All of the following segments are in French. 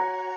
Lisons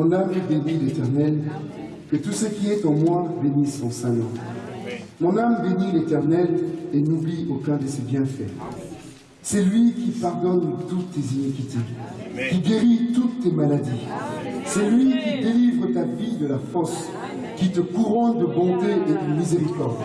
Mon âme bénit l'Éternel, que tout ce qui est en moi bénisse son saint nom. Mon âme bénit l'Éternel et n'oublie aucun de ses bienfaits. C'est lui qui pardonne toutes tes iniquités, qui guérit toutes tes maladies. C'est lui qui délivre ta vie de la fosse, qui te couronne de bonté et de miséricorde.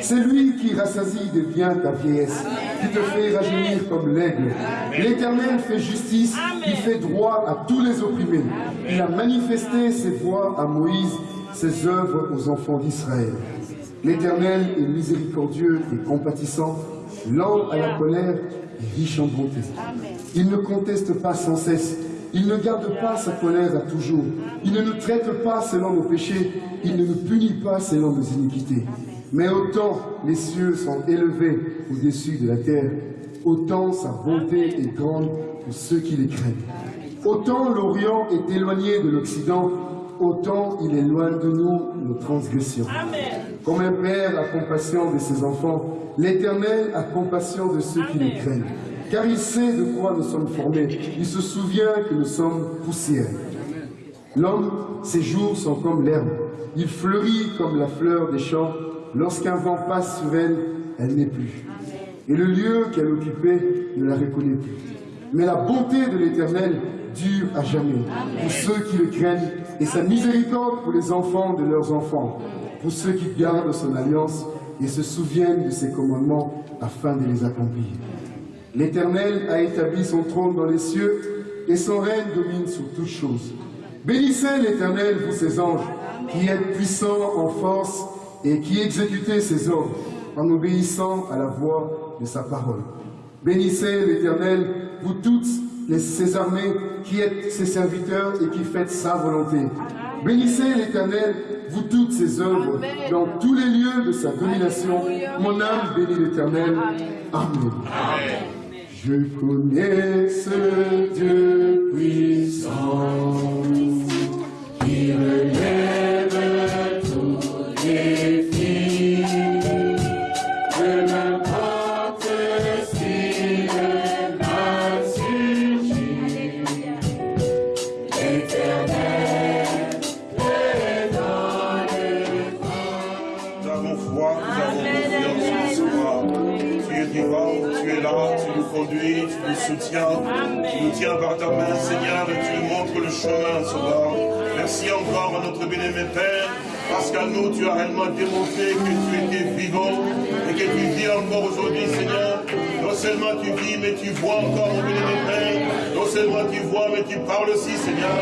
C'est lui qui rassasie de bien ta vieillesse, qui te fait rajeunir comme l'aigle. L'Éternel fait justice, il fait droit à tous les opprimés. Il a manifesté ses voies à Moïse, ses œuvres aux enfants d'Israël. L'Éternel est miséricordieux et compatissant, lent à la colère et riche en bonté. Il ne conteste pas sans cesse, Il ne garde pas sa colère à toujours. Il ne nous traite pas selon nos péchés. Il ne nous punit pas selon nos iniquités. Mais autant les cieux sont élevés au-dessus de la terre, autant sa bonté est grande pour ceux qui les craignent. Autant l'Orient est éloigné de l'Occident, autant il éloigne de nous nos transgressions. Comme un père a compassion de ses enfants, l'Éternel a compassion de ceux qui les craignent. Car il sait de quoi nous sommes formés. Il se souvient que nous sommes poussière. L'homme, ses jours sont comme l'herbe. Il fleurit comme la fleur des champs. Lorsqu'un vent passe sur elle, elle n'est plus. Et le lieu qu'elle occupait ne la reconnaît plus. Mais la bonté de l'Éternel dure à jamais pour ceux qui le craignent et sa miséricorde pour les enfants de leurs enfants, pour ceux qui gardent son alliance et se souviennent de ses commandements afin de les accomplir. L'Éternel a établi son trône dans les cieux et son règne domine sur toutes choses. Bénissez l'Éternel, vous ses anges, qui êtes puissants en force et qui exécutez ses ordres en obéissant à la voix de sa parole. Bénissez l'Éternel, vous toutes les, ses armées, qui êtes ses serviteurs et qui faites sa volonté. Bénissez l'Éternel, vous toutes ses œuvres, dans tous les lieux de sa domination. Mon âme bénit l'Éternel. Amen. Je connais ce Dieu puissant tu nous soutiens, tu nous tiens par ta main, Seigneur, et tu nous montres le chemin, Sauveur. Merci encore à notre bien-aimé Père, parce qu'à nous, tu as réellement démontré que tu étais vivant et que tu vis encore aujourd'hui, Seigneur. Non seulement tu vis, mais tu vois encore, mon bien-aimé Père. Non seulement tu vois, mais tu parles aussi, Seigneur.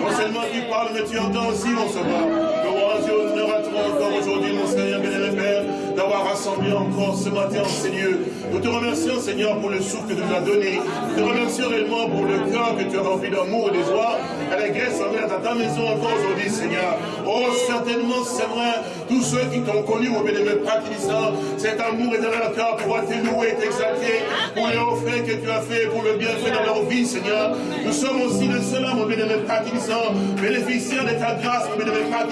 Non seulement tu parles, mais tu entends aussi, mon Sauveur. Louange et honneur à toi encore aujourd'hui, mon Seigneur, bien-aimé Père, d'avoir rassemblé encore ce matin en Seigneur. Nous te remercions, Seigneur, pour le souffle que tu nous as donné. Nous te remercions réellement pour le cœur que tu as rempli d'amour et de joie. À la grâce envers dans ta maison encore aujourd'hui, Seigneur. Oh, certainement, c'est vrai, tous ceux qui t'ont connu, mon bien-aimé Père Christ, cet amour dans leur cœur pour te louer t'exalter pour les offres que tu as fait, pour le bienfait dans leur vie, Seigneur. Nous sommes aussi de cela, mon bien-aimé Père bénéficiaires de ta grâce, mon bien-aimé Père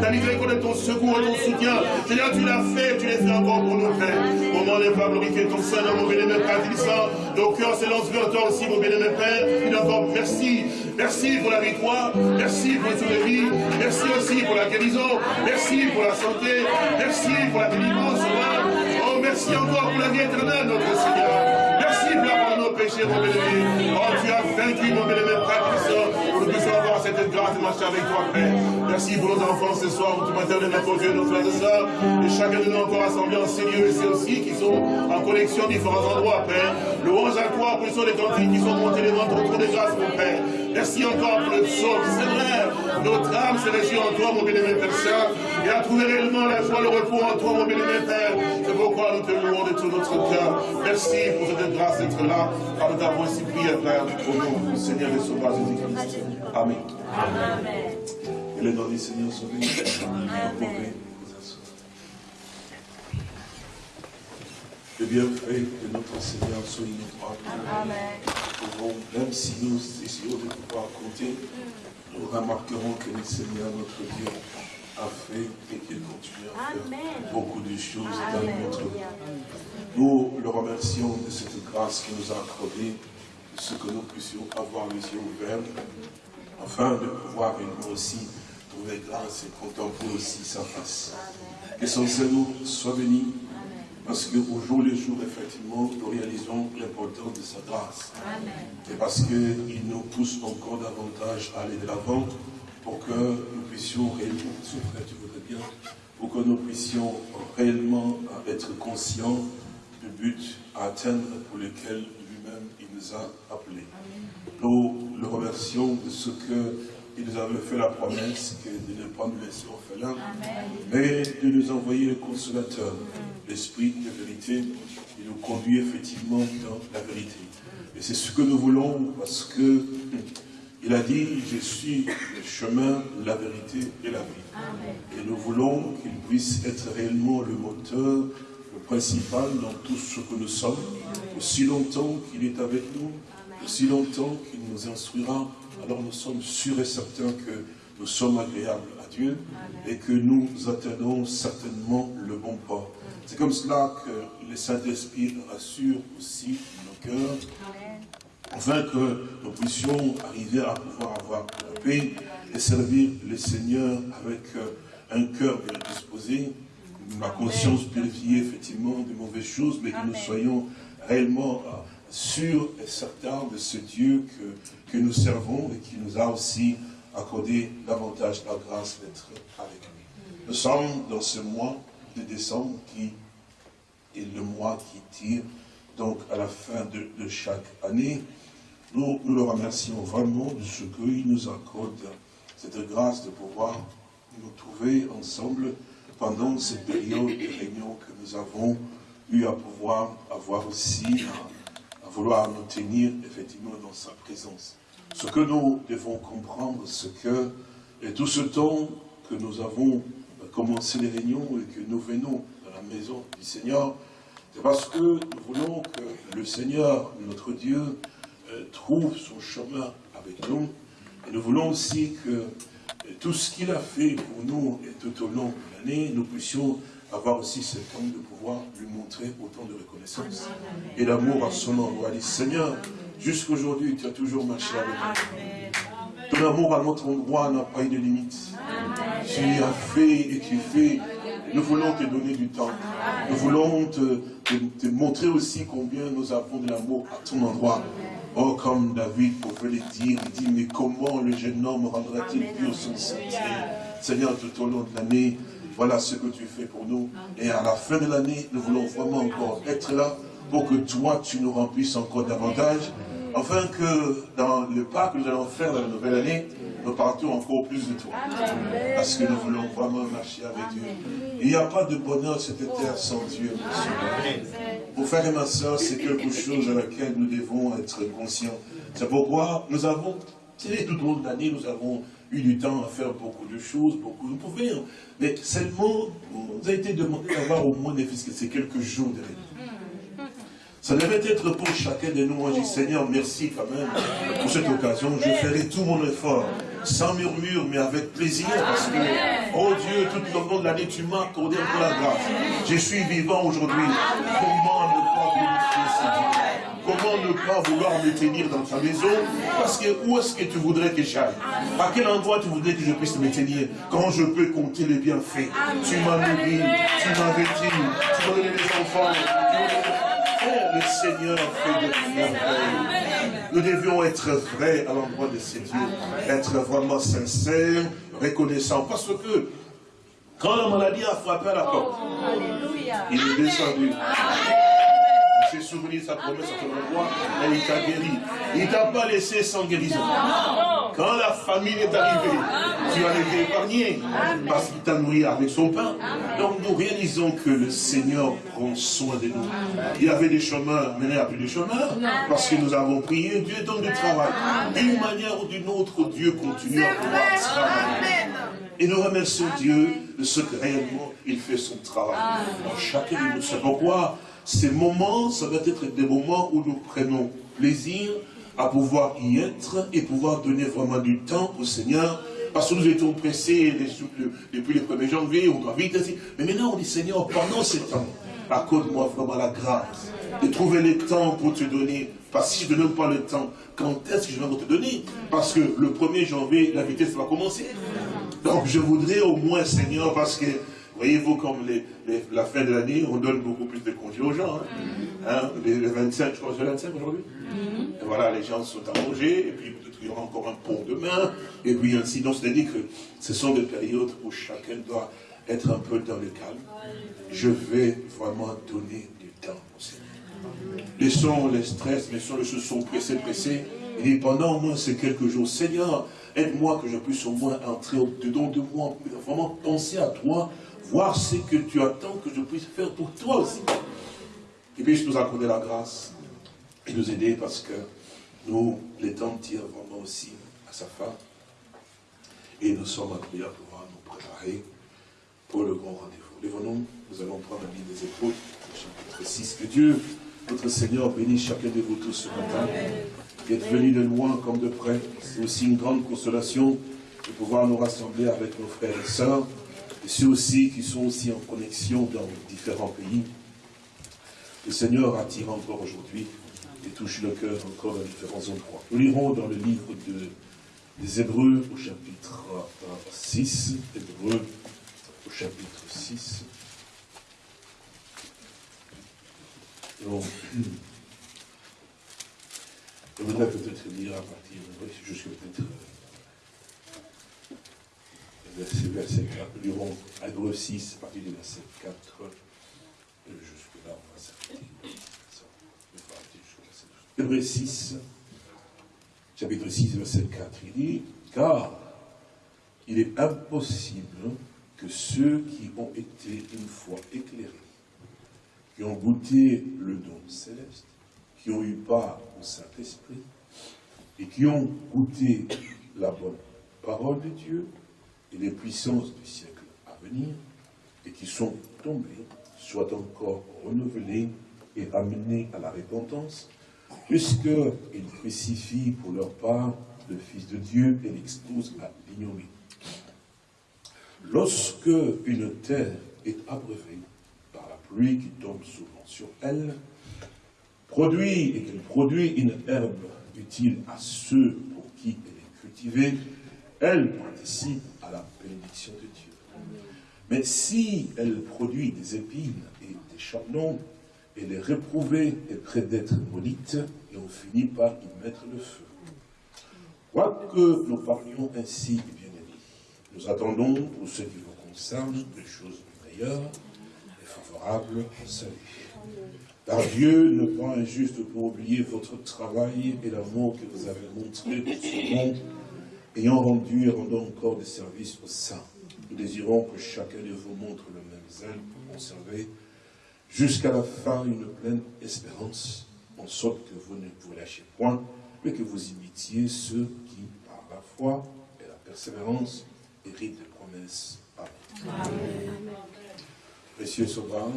t'as livré qu'on est ton secours et ton soutien. Seigneur, tu l'as fait, tu l'as fait encore pour nous, Père. Au moment n'est pas glorifier ton Seigneur, mon bien-aimé Père. Nos cœurs s'élancent vers toi aussi, mon bien-aimé Père. Il encore merci. Merci pour la victoire. Merci pour les vies. Merci aussi pour la guérison. Merci pour la santé. Merci pour la délivrance. Oh, merci encore pour la vie éternelle, notre Seigneur. Merci pour nos péchés, mon bien-aimé. Oh, tu as vaincu, mon bien-aimé Père nous puissions avoir cette grâce de marcher avec toi, Père. Merci pour nos enfants ce soir, pour tout matin de notre Dieu, nos frères et sœurs. Et chacun de nous encore assemblés en ces lieux et c'est aussi qui sont en connexion différents endroits, Père. Louange à toi pour les sons des cantiques qui sont montés les ventres autour des grâces, mon Père. Merci encore pour le psaume. C'est vrai, notre âme se réjouit en toi, mon bien-aimé Père Saint, et a trouvé réellement la joie, le repos en toi, mon bien-aimé Père. C'est pourquoi nous te louons de tout notre cœur. Merci pour cette grâce d'être là, car nous t'avons ainsi prié, Père, au nom du Seigneur et Sauveur Jésus-Christ. Amen. Amen. Et le nom du Seigneur soit béni. Le bienfait de notre Seigneur soit inoubliable. Amen. Même si nous essayons de pouvoir compter, nous remarquerons que le Seigneur, notre Dieu, a fait et qu'il continue à faire Amen. beaucoup de choses dans notre vie. Nous le remercions de cette grâce qu'il nous a accordée, ce que nous puissions avoir les yeux ouverts, afin de pouvoir nous aussi trouver grâce et contempler aussi sa face. Que son Seigneur soit béni, parce qu'au jour le jour, effectivement, nous réalisons l'importance de sa grâce. Et parce qu'il nous pousse encore davantage à aller de l'avant pour que nous puissions réellement, frère, tu voudrais bien, pour que nous puissions réellement être conscients du but à atteindre pour lequel lui-même il nous a appelés. Nous le remercions de ce qu'il nous avait fait la promesse que de ne pas nous laisser orphelins, mais de nous envoyer le consolateur, l'esprit de vérité, qui nous conduit effectivement dans la vérité. Et c'est ce que nous voulons parce que Il a dit, je suis le chemin, la vérité et la vie. Et nous voulons qu'il puisse être réellement le moteur, le principal dans tout ce que nous sommes, aussi longtemps qu'il est avec nous, aussi longtemps qu'il nous instruira, alors nous sommes sûrs et certains que nous sommes agréables à Dieu et que nous atteindrons certainement le bon port. C'est comme cela que le Saint-Esprit rassure aussi nos cœurs, afin que nous puissions arriver à pouvoir avoir la paix et servir le Seigneur avec euh, un cœur bien disposé, la conscience purifiée effectivement de mauvaises choses, mais que nous soyons réellement et certains de ce Dieu que, que nous servons et qui nous a aussi accordé davantage la grâce d'être avec lui. Nous sommes dans ce mois de décembre qui est le mois qui tire donc à la fin de, chaque année. Nous, nous le remercions vraiment de ce qu'il nous accorde, cette grâce de pouvoir nous trouver ensemble pendant cette période de réunion que nous avons eu à pouvoir avoir aussi, à vouloir nous tenir effectivement dans sa présence. Ce que nous devons comprendre, c'est que et tout ce temps que nous avons commencé les réunions et que nous venons dans la maison du Seigneur, c'est parce que nous voulons que le Seigneur, notre Dieu, euh, trouve son chemin avec nous. Et nous voulons aussi que euh, tout ce qu'il a fait pour nous et tout au long de l'année, nous puissions avoir aussi ce temps de pouvoir lui montrer autant de reconnaissance et d'amour à son endroit. Dit, Seigneur, jusqu'aujourd'hui, tu as toujours marché avec nous. Ton amour à notre endroit n'a pas eu de limite. Tu as fait et tu fais. Nous voulons te donner du temps. Nous voulons te, montrer aussi combien nous avons de l'amour à ton endroit. Oh, comme David pouvait le dire, il dit, mais comment le jeune homme rendra-t-il pur son sentier Seigneur, tout au long de l'année, voilà ce que tu fais pour nous. Et à la fin de l'année, nous voulons vraiment encore être là pour que toi, tu nous remplisses encore davantage, afin que dans le pas que nous allons faire dans la nouvelle année, nous partons encore plus de toi. Parce que nous voulons vraiment marcher avec Dieu. Il n'y a pas de bonheur cette terre sans Dieu. Mon frère et ma soeur, c'est quelque chose à laquelle nous devons être conscients. C'est pourquoi nous avons, tout au long de l'année, nous avons eu du temps à faire beaucoup de choses, beaucoup, de pouvez, mais seulement, vous a été demandé d'avoir au moins des que c'est quelques jours de réunion. Ça devait être pour chacun de nous. Moi, je dis, Seigneur, merci quand même pour cette occasion. Je ferai tout mon effort, sans murmure, mais avec plaisir, parce que, oh Dieu, tout le long de l'année, tu m'as accordé un la grâce. Je suis vivant aujourd'hui. Comment ne pas vouloir me tenir dans ta maison Parce que où est-ce que tu voudrais que j'aille À quel endroit tu voudrais que je puisse me tenir Quand je peux compter les bienfaits Tu m'as nourri, tu m'as vêtu, tu m'as donné des enfants. Oh, le Seigneur fait de merveilles. Nous devions être vrais à l'endroit de ces dieux. Être vraiment sincères, reconnaissants. Parce que quand la maladie a frappé à la porte, il est descendu s'est souvenu sa promesse à ton endroit et il t'a guéri. Il ne t'a pas laissé sans guérison. Quand la famine est arrivée, tu as été épargné parce qu'il t'a nourri avec son pain. Donc nous réalisons que le Seigneur prend soin de nous. Il y avait des chemins menés à plus de chemins parce que nous avons prié. Dieu donne du travail. D'une manière ou d'une autre, Dieu continue à pouvoir travailler. Et nous remercions Dieu de ce que réellement il fait son travail. Dans chacun de nous. C'est pourquoi ces moments, ça va être des moments où nous prenons plaisir à pouvoir y être et pouvoir donner vraiment du temps au Seigneur. Parce que nous étions pressés depuis le 1er janvier, on doit vite ainsi. Mais maintenant, on dit, Seigneur, pendant ce temps, accorde-moi vraiment la grâce de trouver le temps pour te donner. Parce que si je ne donne pas le temps, quand est-ce que je vais te donner? Parce que le 1er janvier, la vitesse va commencer. Donc je voudrais au moins, Seigneur, parce que Voyez-vous, comme la fin de l'année, on donne beaucoup plus de congés aux gens. Hein. hein les, 25, je crois que c'est le 25 aujourd'hui. Mm-hmm. Voilà, les gens sont allongés, et puis peut-être qu'il y aura encore un pont demain, et puis ainsi. Donc, c'est-à-dire que ce sont des périodes où chacun doit être un peu dans le calme. Je vais vraiment donner du temps au Seigneur. Laissons les stress, laissons les choses sont pressées, pressées. Il dit, pendant au moins ces quelques jours, Seigneur, aide-moi que je puisse au moins entrer dedans de moi, vraiment penser à toi, voir ce que tu attends que je puisse faire pour toi aussi. Et puisse nous accorder la grâce et nous aider parce que nous, les temps tirent vraiment aussi à sa fin. Et nous sommes appelés à pouvoir nous préparer pour le grand rendez-vous. Lève-nous, nous allons prendre la vie des épaules, chapitre 6. Que Dieu, notre Seigneur, bénisse chacun de vous tous ce matin. Qui êtes venus de loin comme de près. C'est aussi une grande consolation de pouvoir nous rassembler avec nos frères et sœurs, et ceux aussi qui sont aussi en connexion dans différents pays. Le Seigneur attire encore aujourd'hui et touche le cœur encore dans différents endroits. Nous lirons dans le livre de, des Hébreux au chapitre 6, Hébreux au chapitre 6. Donc, je voudrais peut-être lire à partir jusqu'à peut-être euh, verset, verset 4, nous lirons Hébreux 6, à partir du verset 4, jusque là, on va s'arrêter. Hébreux 6, chapitre 6, verset 4, il dit, car il est impossible que ceux qui ont été une fois éclairés, qui ont goûté le don céleste, qui ont eu part au Saint-Esprit, et qui ont goûté la bonne parole de Dieu et les puissances du siècle à venir, et qui sont tombés, soient encore renouvelés et amenés à la repentance, puisqu'ils crucifient pour leur part le Fils de Dieu et l'exposent à l'ignominie. Lorsque une terre est abreuvée par la pluie qui tombe souvent sur elle, produit et qu'elle produit une herbe utile à ceux pour qui elle est cultivée, elle participe la bénédiction de Dieu. Mais si elle produit des épines et des chardons, elle est réprouvée et près d'être maudite, et on finit par y mettre le feu. Quoique nous parlions ainsi, bien-aimés, nous attendons pour ce qui vous concerne des choses meilleures et favorables au salut. Car Dieu ne pas injuste pour oublier votre travail et l'amour que vous avez montré pour ce monde, ayant rendu et rendant encore des services aux saints. Nous désirons que chacun de vous montre le même zèle pour conserver jusqu'à la fin une pleine espérance, en sorte que vous ne vous lâchez point, mais que vous imitiez ceux qui, par la foi et la persévérance, héritent des promesses. Amen. Précieux Sauveur,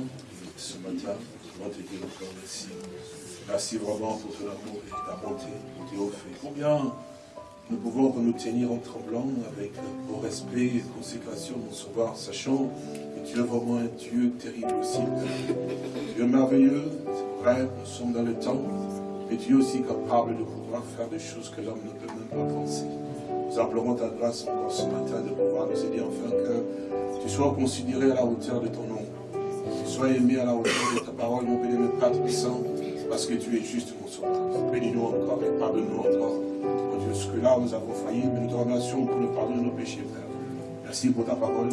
ce matin, nous te dire encore merci. Merci vraiment pour ton amour et ta bonté pour tes offres. Combien nous pouvons nous tenir en tremblant avec au respect et consécration, mon Sauveur, sachant que tu es vraiment un Dieu terrible aussi. Dieu merveilleux, c'est vrai, nous sommes dans le temps, mais es aussi capable de pouvoir faire des choses que l'homme ne peut même pas penser. Nous implorons ta grâce encore ce matin de pouvoir nous aider enfin que tu sois considéré à la hauteur de ton nom. Que tu sois aimé à la hauteur de ta parole, mon béni, mon Père puissant, parce que tu es juste, mon sauveur. Bénis-nous encore et pardonne-nous encore. Mon Dieu, ce que là nous avons failli, mais nous te remercions pour le pardon de nos péchés, Père. Merci pour ta parole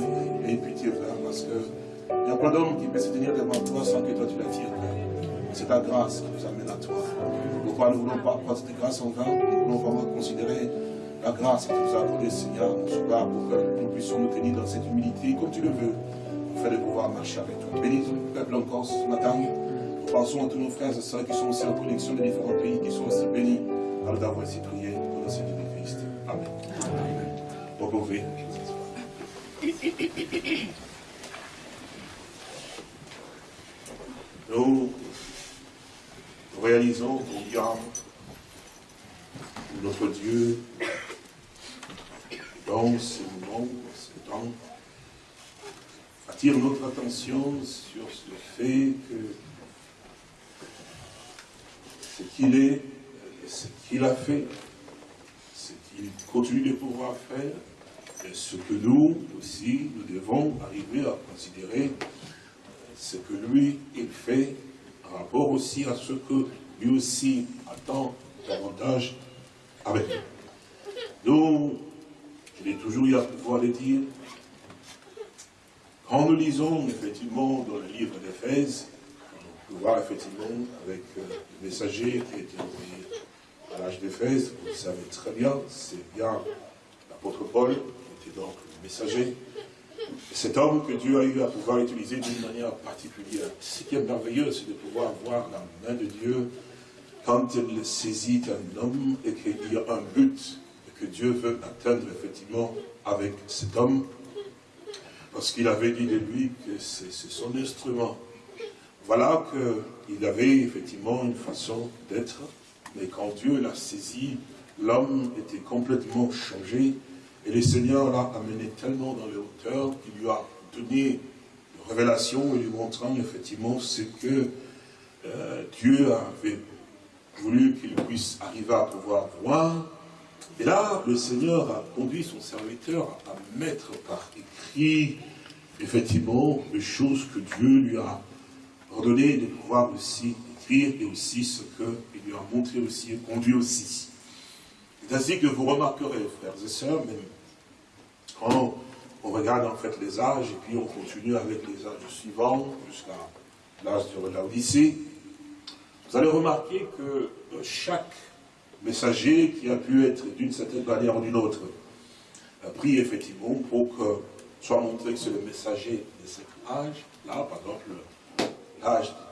et pitié, Père, parce que il y a plein d'hommes qui peuvent se tenir devant toi sans que toi tu l'attires, Père. C'est ta grâce qui nous amène à toi. Pourquoi nous ne voulons pas prendre cette grâce en vain? Nous voulons vraiment considérer la grâce que tu nous as accordée, Seigneur, pour que nous puissions nous tenir dans cette humilité comme tu le veux, afin de pouvoir marcher avec toi. Bénis ton peuple encore ce matin. Nous pensons à tous nos frères et sœurs qui sont aussi en connexion de différents pays, qui sont aussi bénis par d'avoir ainsi prié Amen. Nous réalisons combien notre Dieu, dans ce moment, dans ce temps, attire notre attention sur ce fait que ce qu'il est, ce qu'il a fait, qu'il continue de pouvoir faire, ce que nous aussi, nous devons arriver à considérer ce que lui, il fait, en rapport aussi à ce que lui aussi attend davantage avec nous. Donc, je l'ai toujours eu à pouvoir le dire, quand nous lisons effectivement dans le livre d'Éphèse, on peut voir effectivement avec euh, le messager qui a été envoyé l'âge d'Éphèse, vous le savez très bien, c'est bien l'apôtre Paul qui était donc le messager. Cet homme que Dieu a eu à pouvoir utiliser d'une manière particulière. Ce qui est merveilleux, c'est de pouvoir voir la main de Dieu quand elle saisit un homme et qu'il y a un but, que Dieu veut atteindre effectivement avec cet homme, parce qu'il avait dit de lui que c'est son instrument. Voilà qu'il avait effectivement une façon d'être, mais quand Dieu l'a saisi, l'homme était complètement changé, et le Seigneur l'a amené tellement dans les hauteurs qu'il lui a donné une révélation et lui montrant effectivement ce que euh, Dieu avait voulu qu'il puisse arriver à pouvoir voir. Et là, le Seigneur a conduit son serviteur à mettre par écrit, effectivement, les choses que Dieu lui a ordonné de pouvoir aussi écrire et aussi ce qu'il a montré aussi et conduit aussi. C'est ainsi que vous remarquerez, frères et sœurs, même quand on regarde en fait les âges et puis on continue avec les âges suivants jusqu'à l'âge de la vous allez remarquer que euh, chaque messager qui a pu être d'une certaine manière ou d'une autre a pris effectivement pour que soit montré que c'est le messager de cet âge, là par exemple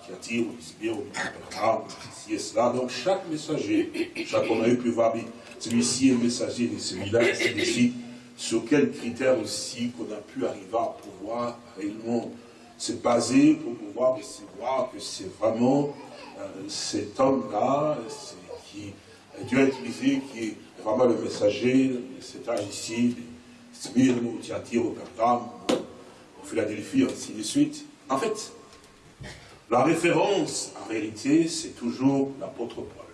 qui attire ou ici et cela. Donc chaque messager, chaque on a eu pu voir, celui-ci est messager de celui-là, c'est sur quels critères aussi qu'on a pu arriver à pouvoir réellement se baser pour pouvoir voir que c'est vraiment euh, cet homme-là, qui Dieu a utilisé, qui est vraiment le messager cet âge ici, Smyrne, au Thyatire, au Pergame, au Philadelphie, ainsi de suite. En fait, la référence, en réalité, c'est toujours l'apôtre Paul.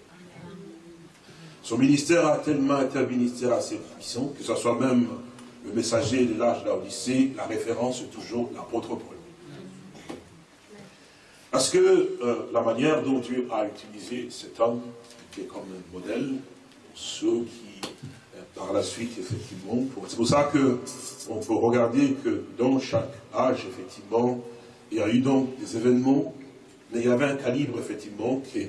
Son ministère a tellement été un ministère assez puissant, que ce soit même le messager de l'âge de la référence est toujours l'apôtre Paul. Parce que euh, la manière dont Dieu a utilisé cet homme, qui est comme un modèle pour ceux qui, euh, par la suite, effectivement, c'est pour ça que on peut regarder que dans chaque âge, effectivement, il y a eu donc des événements, mais il y avait un calibre, effectivement, que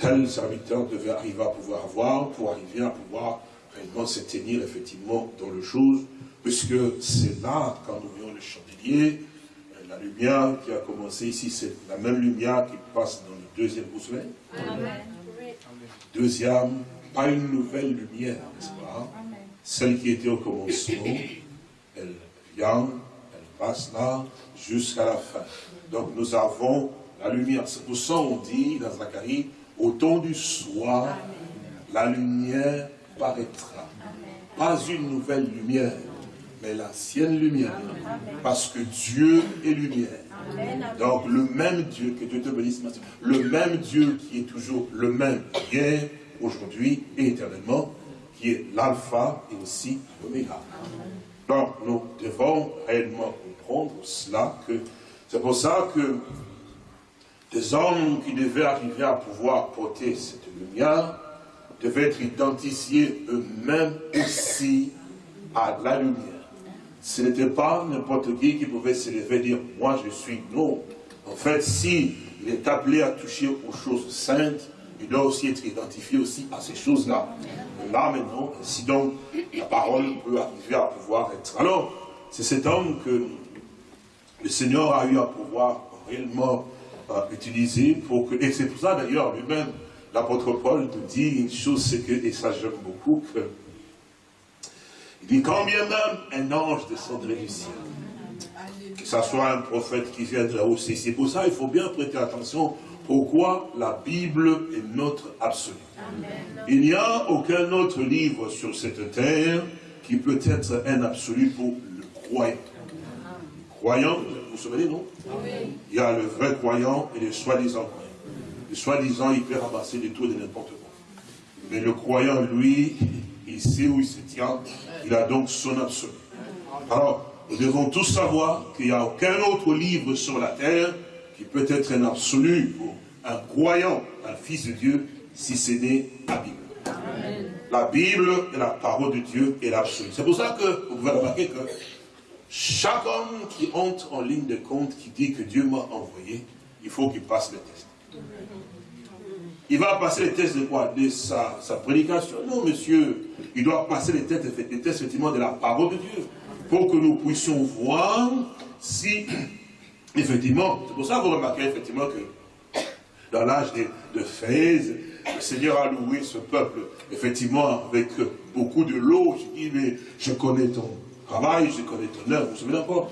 tel serviteur devait arriver à pouvoir avoir pour arriver à pouvoir réellement se tenir, effectivement, dans le chose, puisque c'est là, quand nous voyons le chandelier, la lumière qui a commencé ici, c'est la même lumière qui passe dans le deuxième vous Deuxième, pas une nouvelle lumière, n'est-ce pas? Celle qui était au commencement, elle vient, elle passe là, jusqu'à la fin. Donc nous avons la lumière. C'est pour ça qu'on dit dans Zacharie, au temps du soir, la lumière paraîtra. Pas une nouvelle lumière, mais l'ancienne lumière. Parce que Dieu est lumière. Donc le même Dieu, que Dieu te bénisse, le même Dieu qui est toujours le même hier, aujourd'hui et éternellement, qui est l'alpha et aussi l'oméga. Donc nous devons réellement comprendre cela, que c'est pour ça que des hommes qui devaient arriver à pouvoir porter cette lumière devaient être identifiés eux-mêmes aussi à la lumière. Ce n'était pas n'importe qui qui pouvait se lever et dire « moi je suis non ». En fait, si il est appelé à toucher aux choses saintes, il doit aussi être identifié aussi à ces choses-là. Là maintenant, si donc la parole peut arriver à pouvoir être. Alors, c'est cet homme que le Seigneur a eu à pouvoir réellement utiliser pour que, et c'est pour ça d'ailleurs lui-même, l'apôtre Paul nous dit une chose, c'est que, et ça j'aime beaucoup, que il dit, quand bien même un ange descendrait du ciel, que ce soit un prophète qui vient de là-haut, c'est pour ça il faut bien prêter attention pourquoi la Bible est notre absolu. Il n'y a aucun autre livre sur cette terre qui peut être un absolu pour le croyant. Croyant, vous vous souvenez, non? Il y a le vrai croyant et le soi-disant croyant. Le soi-disant, il peut ramasser des tours de n'importe quoi. Mais le croyant, lui, il sait où il se tient, il a donc son absolu. Alors, nous devons tous savoir qu'il n'y a aucun autre livre sur la terre qui peut être un absolu pour un croyant, un fils de Dieu, si ce n'est la Bible. La Bible est la parole de Dieu et l'absolu. C'est pour ça que vous pouvez remarquer que chaque homme qui entre en ligne de compte, qui dit que Dieu m'a envoyé, il faut qu'il passe le test. Il va passer les tests de quoi? De sa, prédication Non, monsieur. Il doit passer les tests, les tests, effectivement, de la parole de Dieu. Pour que nous puissions voir si, effectivement, c'est pour ça que vous remarquez, effectivement, que dans l'âge de, de le Seigneur a loué ce peuple, effectivement, avec beaucoup de l'eau. Je dis, mais je connais ton travail, je connais ton œuvre, vous souvenez encore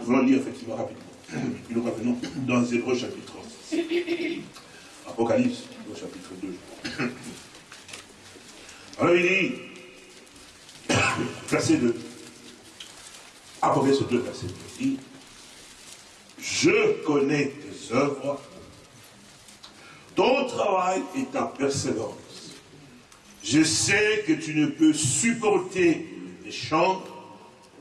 Nous voulons lire effectivement rapidement. Puis nous revenons dans Hébreu chapitre Apocalypse, au chapitre 2. Alors il dit, verset 2, Apocalypse 2, verset 2, il dit, je connais tes œuvres, ton travail et ta persévérance. Je sais que tu ne peux supporter les méchants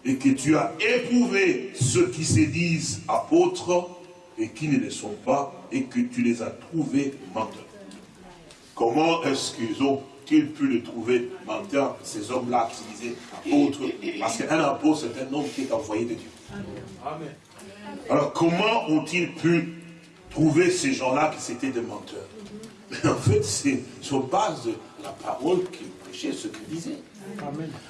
et que tu as éprouvé ceux qui se disent apôtres et qui ne le sont pas et que tu les as trouvés menteurs. Comment est-ce qu'ils ont pu le trouver menteurs, ces hommes-là qui se disaient apôtres? Parce qu'un apôtre, c'est un homme qui est envoyé de Dieu. Alors comment ont-ils pu trouver ces gens-là qui étaient des menteurs? Mais en fait, c'est sur base de la parole qu'ils prêchaient, ce qu'ils disaient.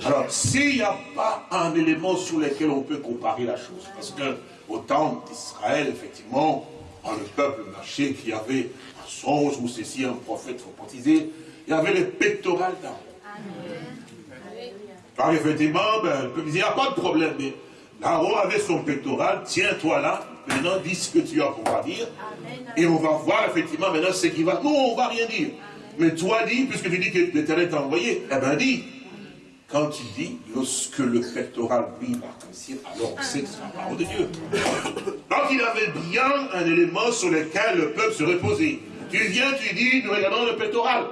Alors, s'il n'y a pas un élément sur lequel on peut comparer la chose, parce que au temps d'Israël, effectivement, quand le peuple marchait, qu'il y avait un songe ou ceci, un prophète prophétisé, il y avait les pectorales d'Aaron. Alors effectivement, ben, le peuple disait, il n'y a pas de problème, mais Aaron avait son pectoral, tiens-toi là, maintenant dis ce que tu as pour dire, et on va voir effectivement maintenant ce qui va. Nous, on ne va rien dire. Mais toi dis, puisque tu dis que l'Éternel t'a envoyé, eh bien dis, quand tu dis, lorsque le pectoral brille l'arc-en-ciel, alors c'est la parole de Dieu. Donc il avait bien un élément sur lequel le peuple se reposait. Tu viens, tu dis, nous regardons le pectoral.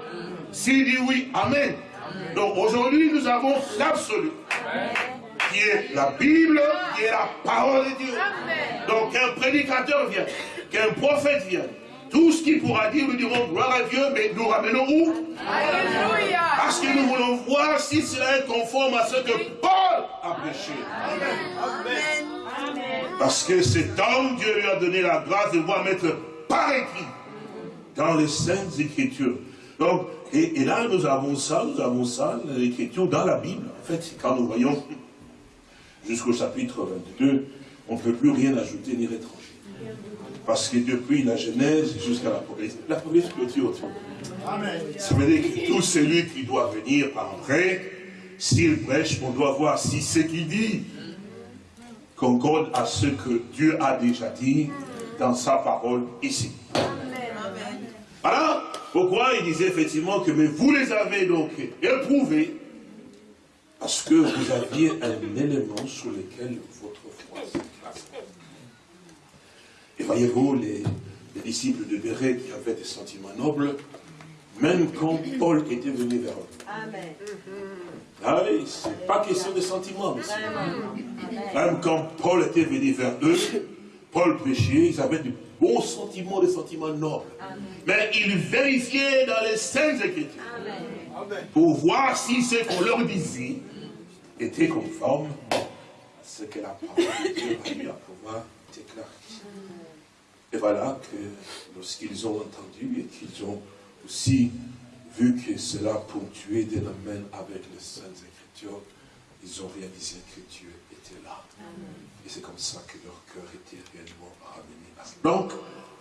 S'il dit oui, Amen. Donc aujourd'hui, nous avons l'absolu, qui est la Bible, qui est la parole de Dieu. Donc qu'un prédicateur vient, qu'un prophète vienne, tout ce qu'il pourra dire, nous dirons gloire à Dieu, mais nous ramenons où Alléluia. Parce que nous voulons voir si cela est conforme à ce que Paul a prêché. Amen. Parce que cet homme, Dieu lui a donné la grâce de voir mettre par écrit dans les saintes écritures. Donc, et, là, nous avons ça, nous avons ça, l'écriture dans la Bible. En fait, quand nous voyons jusqu'au chapitre 22, on ne peut plus rien ajouter ni rétranger. Parce que depuis la Genèse jusqu'à l'Apocalypse, l'Apocalypse clôture tout. Ça veut dire que tout celui qui doit venir après, s'il prêche, on doit voir si ce qu'il dit concorde à ce que Dieu a déjà dit dans sa parole ici. Voilà pourquoi il disait effectivement que mais vous les avez donc éprouvés parce que vous aviez un élément sur lequel votre foi s'est Et voyez-vous, les, disciples de Béret qui avaient des sentiments nobles, même quand Paul était venu vers eux. Amen. Ah oui, c'est pas question de sentiments, monsieur. Même quand Paul était venu vers eux, Paul prêchait, ils avaient du bons sentiments, des sentiments nobles. Mais ils vérifiaient dans les saintes écritures pour voir si ce qu'on leur disait était conforme à ce que la parole de Dieu a eu à pouvoir déclarer. Et voilà que lorsqu'ils ont entendu et qu'ils ont aussi vu que cela ponctuait des domaines avec les saintes écritures, ils ont réalisé que Dieu était là. Et c'est comme ça que leur cœur était réellement ramené à Donc,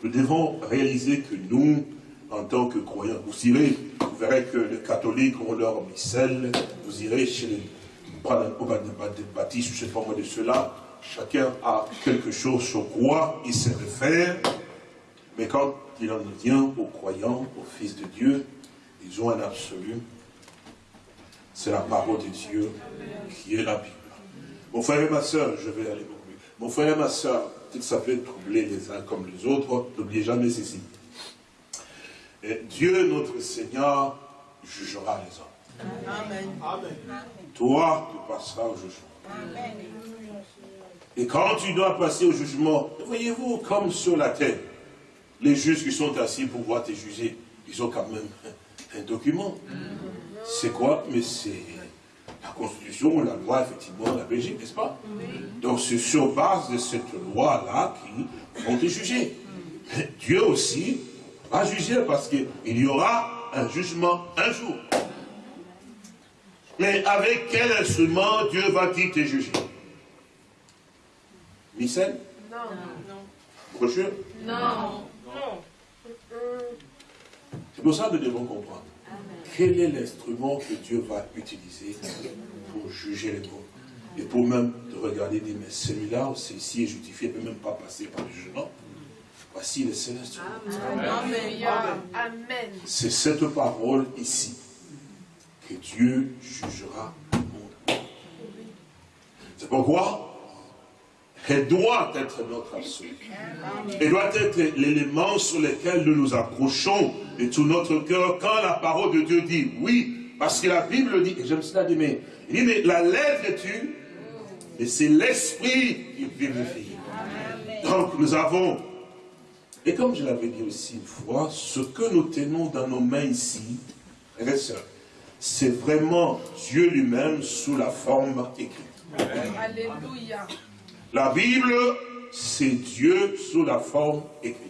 nous devons réaliser que nous, en tant que croyants, vous irez, vous verrez que les catholiques ont leur missel, vous irez chez les baptistes, je ne sais pas moi de cela, chacun a quelque chose sur quoi il se réfère, mais quand il en vient aux croyants, aux fils de Dieu, ils ont un absolu, c'est la parole de Dieu qui est la Bible. Mon frère et ma soeur, je vais aller pour lui. Mon frère et ma soeur, peut-être ça peut troubler les uns comme les autres, n'oubliez jamais ceci. Et Dieu, notre Seigneur, jugera les hommes. Amen. Amen. Toi, tu passeras au jugement. Amen. Et quand tu dois passer au jugement, voyez-vous, comme sur la terre, les juges qui sont assis pour pouvoir te juger, ils ont quand même un document. C'est quoi? Mais c'est la Constitution, la loi, effectivement, la Belgique, n'est-ce pas? Donc c'est sur base de cette loi-là qu'ils vont te juger. Dieu aussi va juger parce qu'il y aura un jugement un jour. Mais avec quel instrument Dieu va-t-il te juger? Missel Non. Brochure Non. Non. C'est pour ça, nous devons comprendre. Quel est l'instrument que Dieu va utiliser pour juger les bons Et pour même de regarder, dire, mais celui-là, c'est ici est justifié, ne peut même pas passer par le jugement. Voici le céleste. Amen. C'est cette parole ici que Dieu jugera le monde. C'est pourquoi elle doit être notre absolu. Elle doit être l'élément sur lequel nous nous accrochons de tout notre cœur quand la parole de Dieu dit oui. Parce que la Bible dit, et j'aime cela dire, mais, il dit, mais la lettre tue, et c'est l'esprit qui vivifie. Donc nous avons, et comme je l'avais dit aussi une fois, ce que nous tenons dans nos mains ici, c'est vraiment Dieu lui-même sous la forme écrite. Alléluia. La Bible, c'est Dieu sous la forme écrite.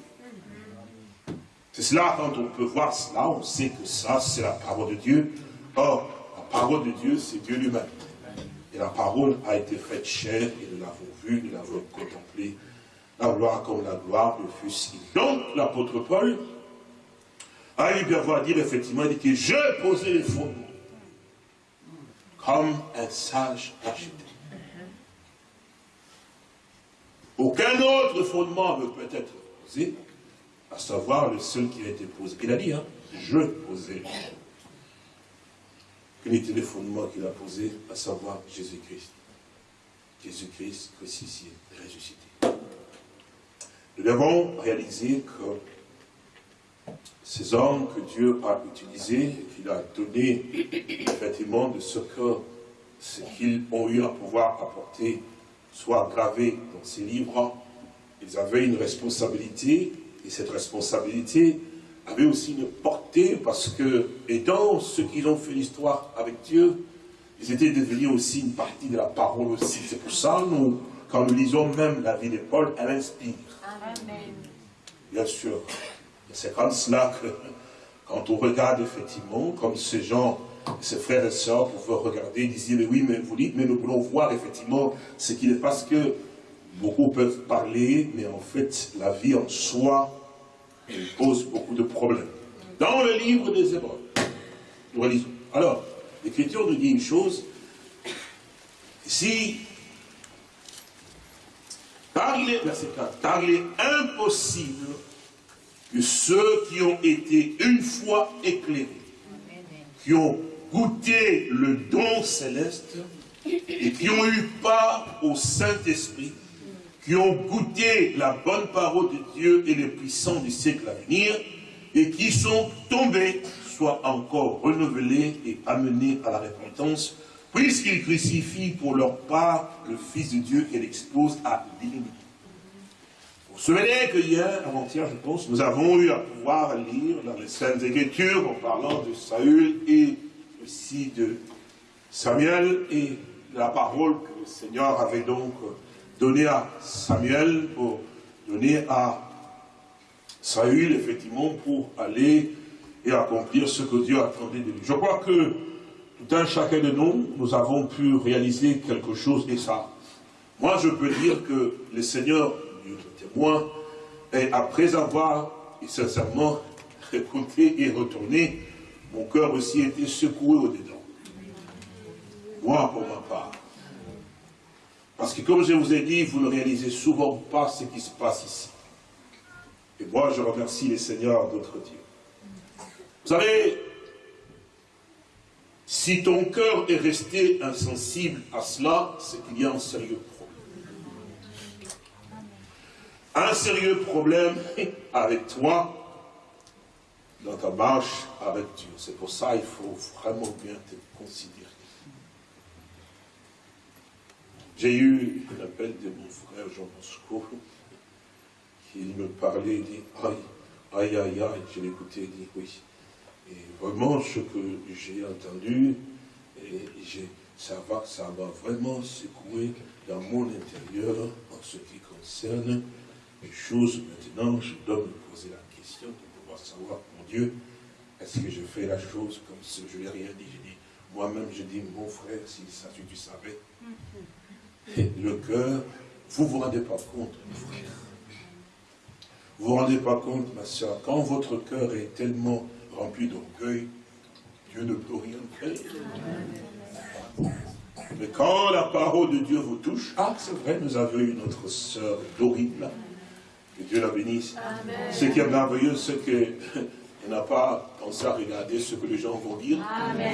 C'est cela, quand on peut voir cela, on sait que ça, c'est la parole de Dieu. Or, la parole de Dieu, c'est Dieu lui-même. Et la parole a été faite chair, et nous l'avons vue, nous l'avons contemplée. La gloire comme la gloire de Fils. Donc, l'apôtre Paul a eu bien voir dire, effectivement, il dit que je posais les fondements comme un sage architecte. Aucun autre fondement ne peut être posé, à savoir le seul qui a été posé. Il a dit, hein, je posais. Quel était le fondement qu'il a posé, à savoir Jésus-Christ? Jésus-Christ crucifié, ressuscité. Nous devons réaliser que ces hommes que Dieu a utilisés, qu'il a donné effectivement de ce que ce qu'ils ont eu à pouvoir apporter soit gravé dans ces livres, ils avaient une responsabilité, et cette responsabilité avait aussi une portée, parce que, étant ceux qui ont fait l'histoire avec Dieu, ils étaient devenus aussi une partie de la parole aussi. C'est pour ça, nous, quand nous lisons même la vie de Paul, elle inspire. Bien sûr. C'est comme cela que, quand on regarde effectivement, comme ces gens ses frères et sœurs pouvaient regarder dire, mais oui, mais vous dites, mais nous voulons voir effectivement ce qu'il est, parce que beaucoup peuvent parler, mais en fait, la vie en soi, pose beaucoup de problèmes. Dans le livre des Hébreux, nous relisons. Alors, l'Écriture nous dit une chose, si, car il est, verset 4, car il est impossible que ceux qui ont été une fois éclairés, qui ont goûté le don céleste et qui ont eu part au Saint-Esprit, qui ont goûté la bonne parole de Dieu et les puissants du siècle à venir, et qui sont tombés, soient encore renouvelés et amenés à la repentance, puisqu'ils crucifient pour leur part le Fils de Dieu et l'exposent à l'iniquité. Vous vous souvenez que hier, avant-hier, je pense, nous avons eu à pouvoir lire dans les Saintes Écritures en parlant de Saül et aussi de Samuel et la parole que le Seigneur avait donc donnée à Samuel pour donner à Saül, effectivement, pour aller et accomplir ce que Dieu attendait de lui. Je crois que tout un chacun de nous, nous avons pu réaliser quelque chose et ça. Moi, je peux dire que le Seigneur, Dieu témoin, et après avoir sincèrement écouté et retourné, mon cœur aussi était secoué au-dedans. Moi, pour ma part. Parce que comme je vous ai dit, vous ne réalisez souvent pas ce qui se passe ici. Et moi, je remercie les seigneurs d'autres dieux. Vous savez, si ton cœur est resté insensible à cela, c'est qu'il y a un sérieux problème. Un sérieux problème avec toi, dans ta marche avec Dieu. C'est pour ça qu'il faut vraiment bien te considérer. J'ai eu un appel de mon frère Jean Bosco, qui me parlait, il dit, aïe, aïe, aïe, aïe, je l'écoutais, il dit, oui. Et vraiment, ce que j'ai entendu, ça va, ça vraiment secouer dans mon intérieur en ce qui concerne les choses. Maintenant, je dois me poser la question de pouvoir savoir Dieu, est-ce que je fais la chose comme si je n'ai rien dit? Moi-même, je dis, mon frère, si ça, tu savais. Le cœur, vous ne vous rendez pas compte, mon frère. Vous ne vous rendez pas compte, ma soeur, quand votre cœur est tellement rempli d'orgueil, Dieu ne peut rien faire. Mais quand la parole de Dieu vous touche, ah, c'est vrai, nous avons eu notre sœur Dorine, que Dieu la bénisse. Ce qui est merveilleux, c'est n'a pas pensé à regarder ce que les gens vont dire. Amen.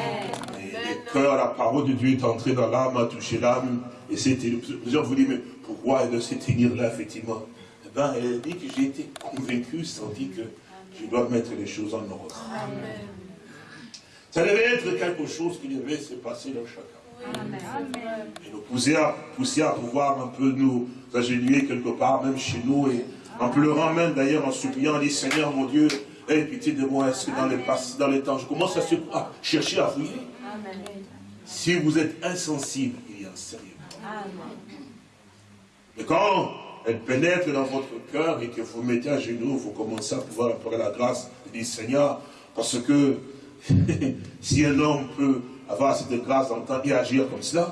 Et le cœur, la parole de Dieu est entrée dans l'âme, a touché l'âme. Et c'était, plusieurs vous disent, mais pourquoi elle doit se tenir là, effectivement? Eh bien, elle dit que j'ai été convaincu, senti que je dois mettre les choses en ordre. Ça devait être quelque chose qui devait se passer dans chacun. Et nous pousser à, pousser à pouvoir un peu nous agenouiller quelque part, même chez nous, et en pleurant même d'ailleurs, en suppliant, on dit Seigneur mon Dieu, aie pitié de moi, est-ce que dans les, dans les temps, je commence à, à chercher à fouiller. Si vous êtes insensible, il y a un sérieux. Mais quand elle pénètre dans votre cœur et que vous mettez à genoux, vous commencez à pouvoir implorer la grâce, dire Seigneur, parce que si un homme peut avoir cette grâce d'entendre et agir comme cela,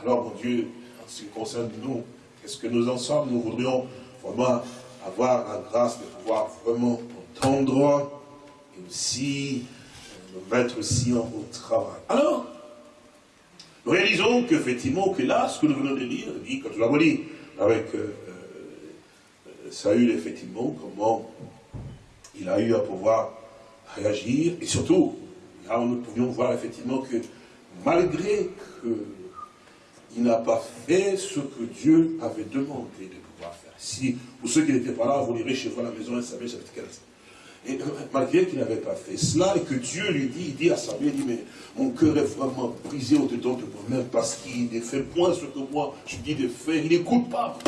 alors mon Dieu, en ce qui concerne nous, qu'est-ce que nous en sommes? Nous voudrions vraiment avoir la grâce de pouvoir vraiment entendre et aussi euh, nous mettre aussi en au travail. Alors, nous réalisons qu'effectivement, que là, ce que nous venons de lire, dit, quand nous l'avons dit, avec euh, euh, Saül, effectivement, comment il a eu à pouvoir réagir, et surtout, là nous pouvions voir effectivement que malgré qu'il n'a pas fait ce que Dieu avait demandé de pouvoir faire. Si, pour ceux qui n'étaient pas là, vous lirez chez vous à la maison, Samuel chapitre 15. Et euh, malgré qu'il n'avait pas fait cela, et que Dieu lui dit, il dit à Samuel, il dit, mais mon cœur est vraiment brisé au-dedans de moi-même, parce qu'il ne fait point ce que moi je dis de faire, il n'écoute pas.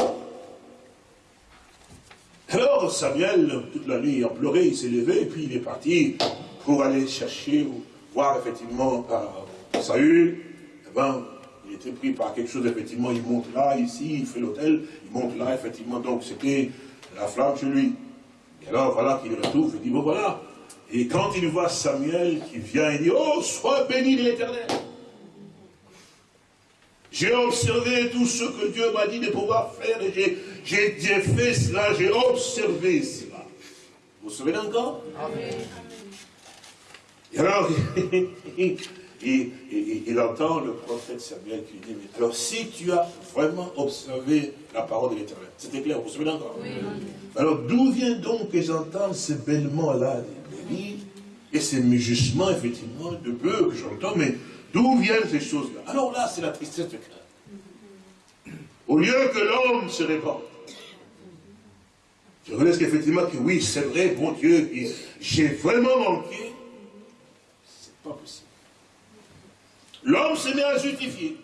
Alors Samuel, toute la nuit, il a pleuré, il s'est levé, et puis il est parti pour aller chercher, voir effectivement euh, Saül. Eh ben, il était pris par quelque chose, effectivement, il monte là, ici, il fait l'hôtel, il monte là, effectivement, donc c'était la flamme chez lui. Et alors voilà qu'il retrouve, il dit, bon voilà. Et quand il voit Samuel qui vient, il dit, oh, sois béni de l'éternel. J'ai observé tout ce que Dieu m'a dit de pouvoir faire et j'ai fait cela, j'ai observé cela. Vous vous souvenez encore? Et alors, il, entend le prophète Samuel qui dit, mais alors si tu as vraiment observé la parole de l'éternel, c'était clair, vous vous souvenez encore? Alors d'où vient donc que j'entends ce bêlement-là des et ces mugissements, effectivement, de peu que j'entends, mais D'où viennent ces choses-là? Alors là, c'est la tristesse de cœur. Au lieu que l'homme se répande, je reconnais qu'effectivement, que oui, c'est vrai, bon Dieu, j'ai vraiment manqué. C'est pas possible. L'homme se met à justifier.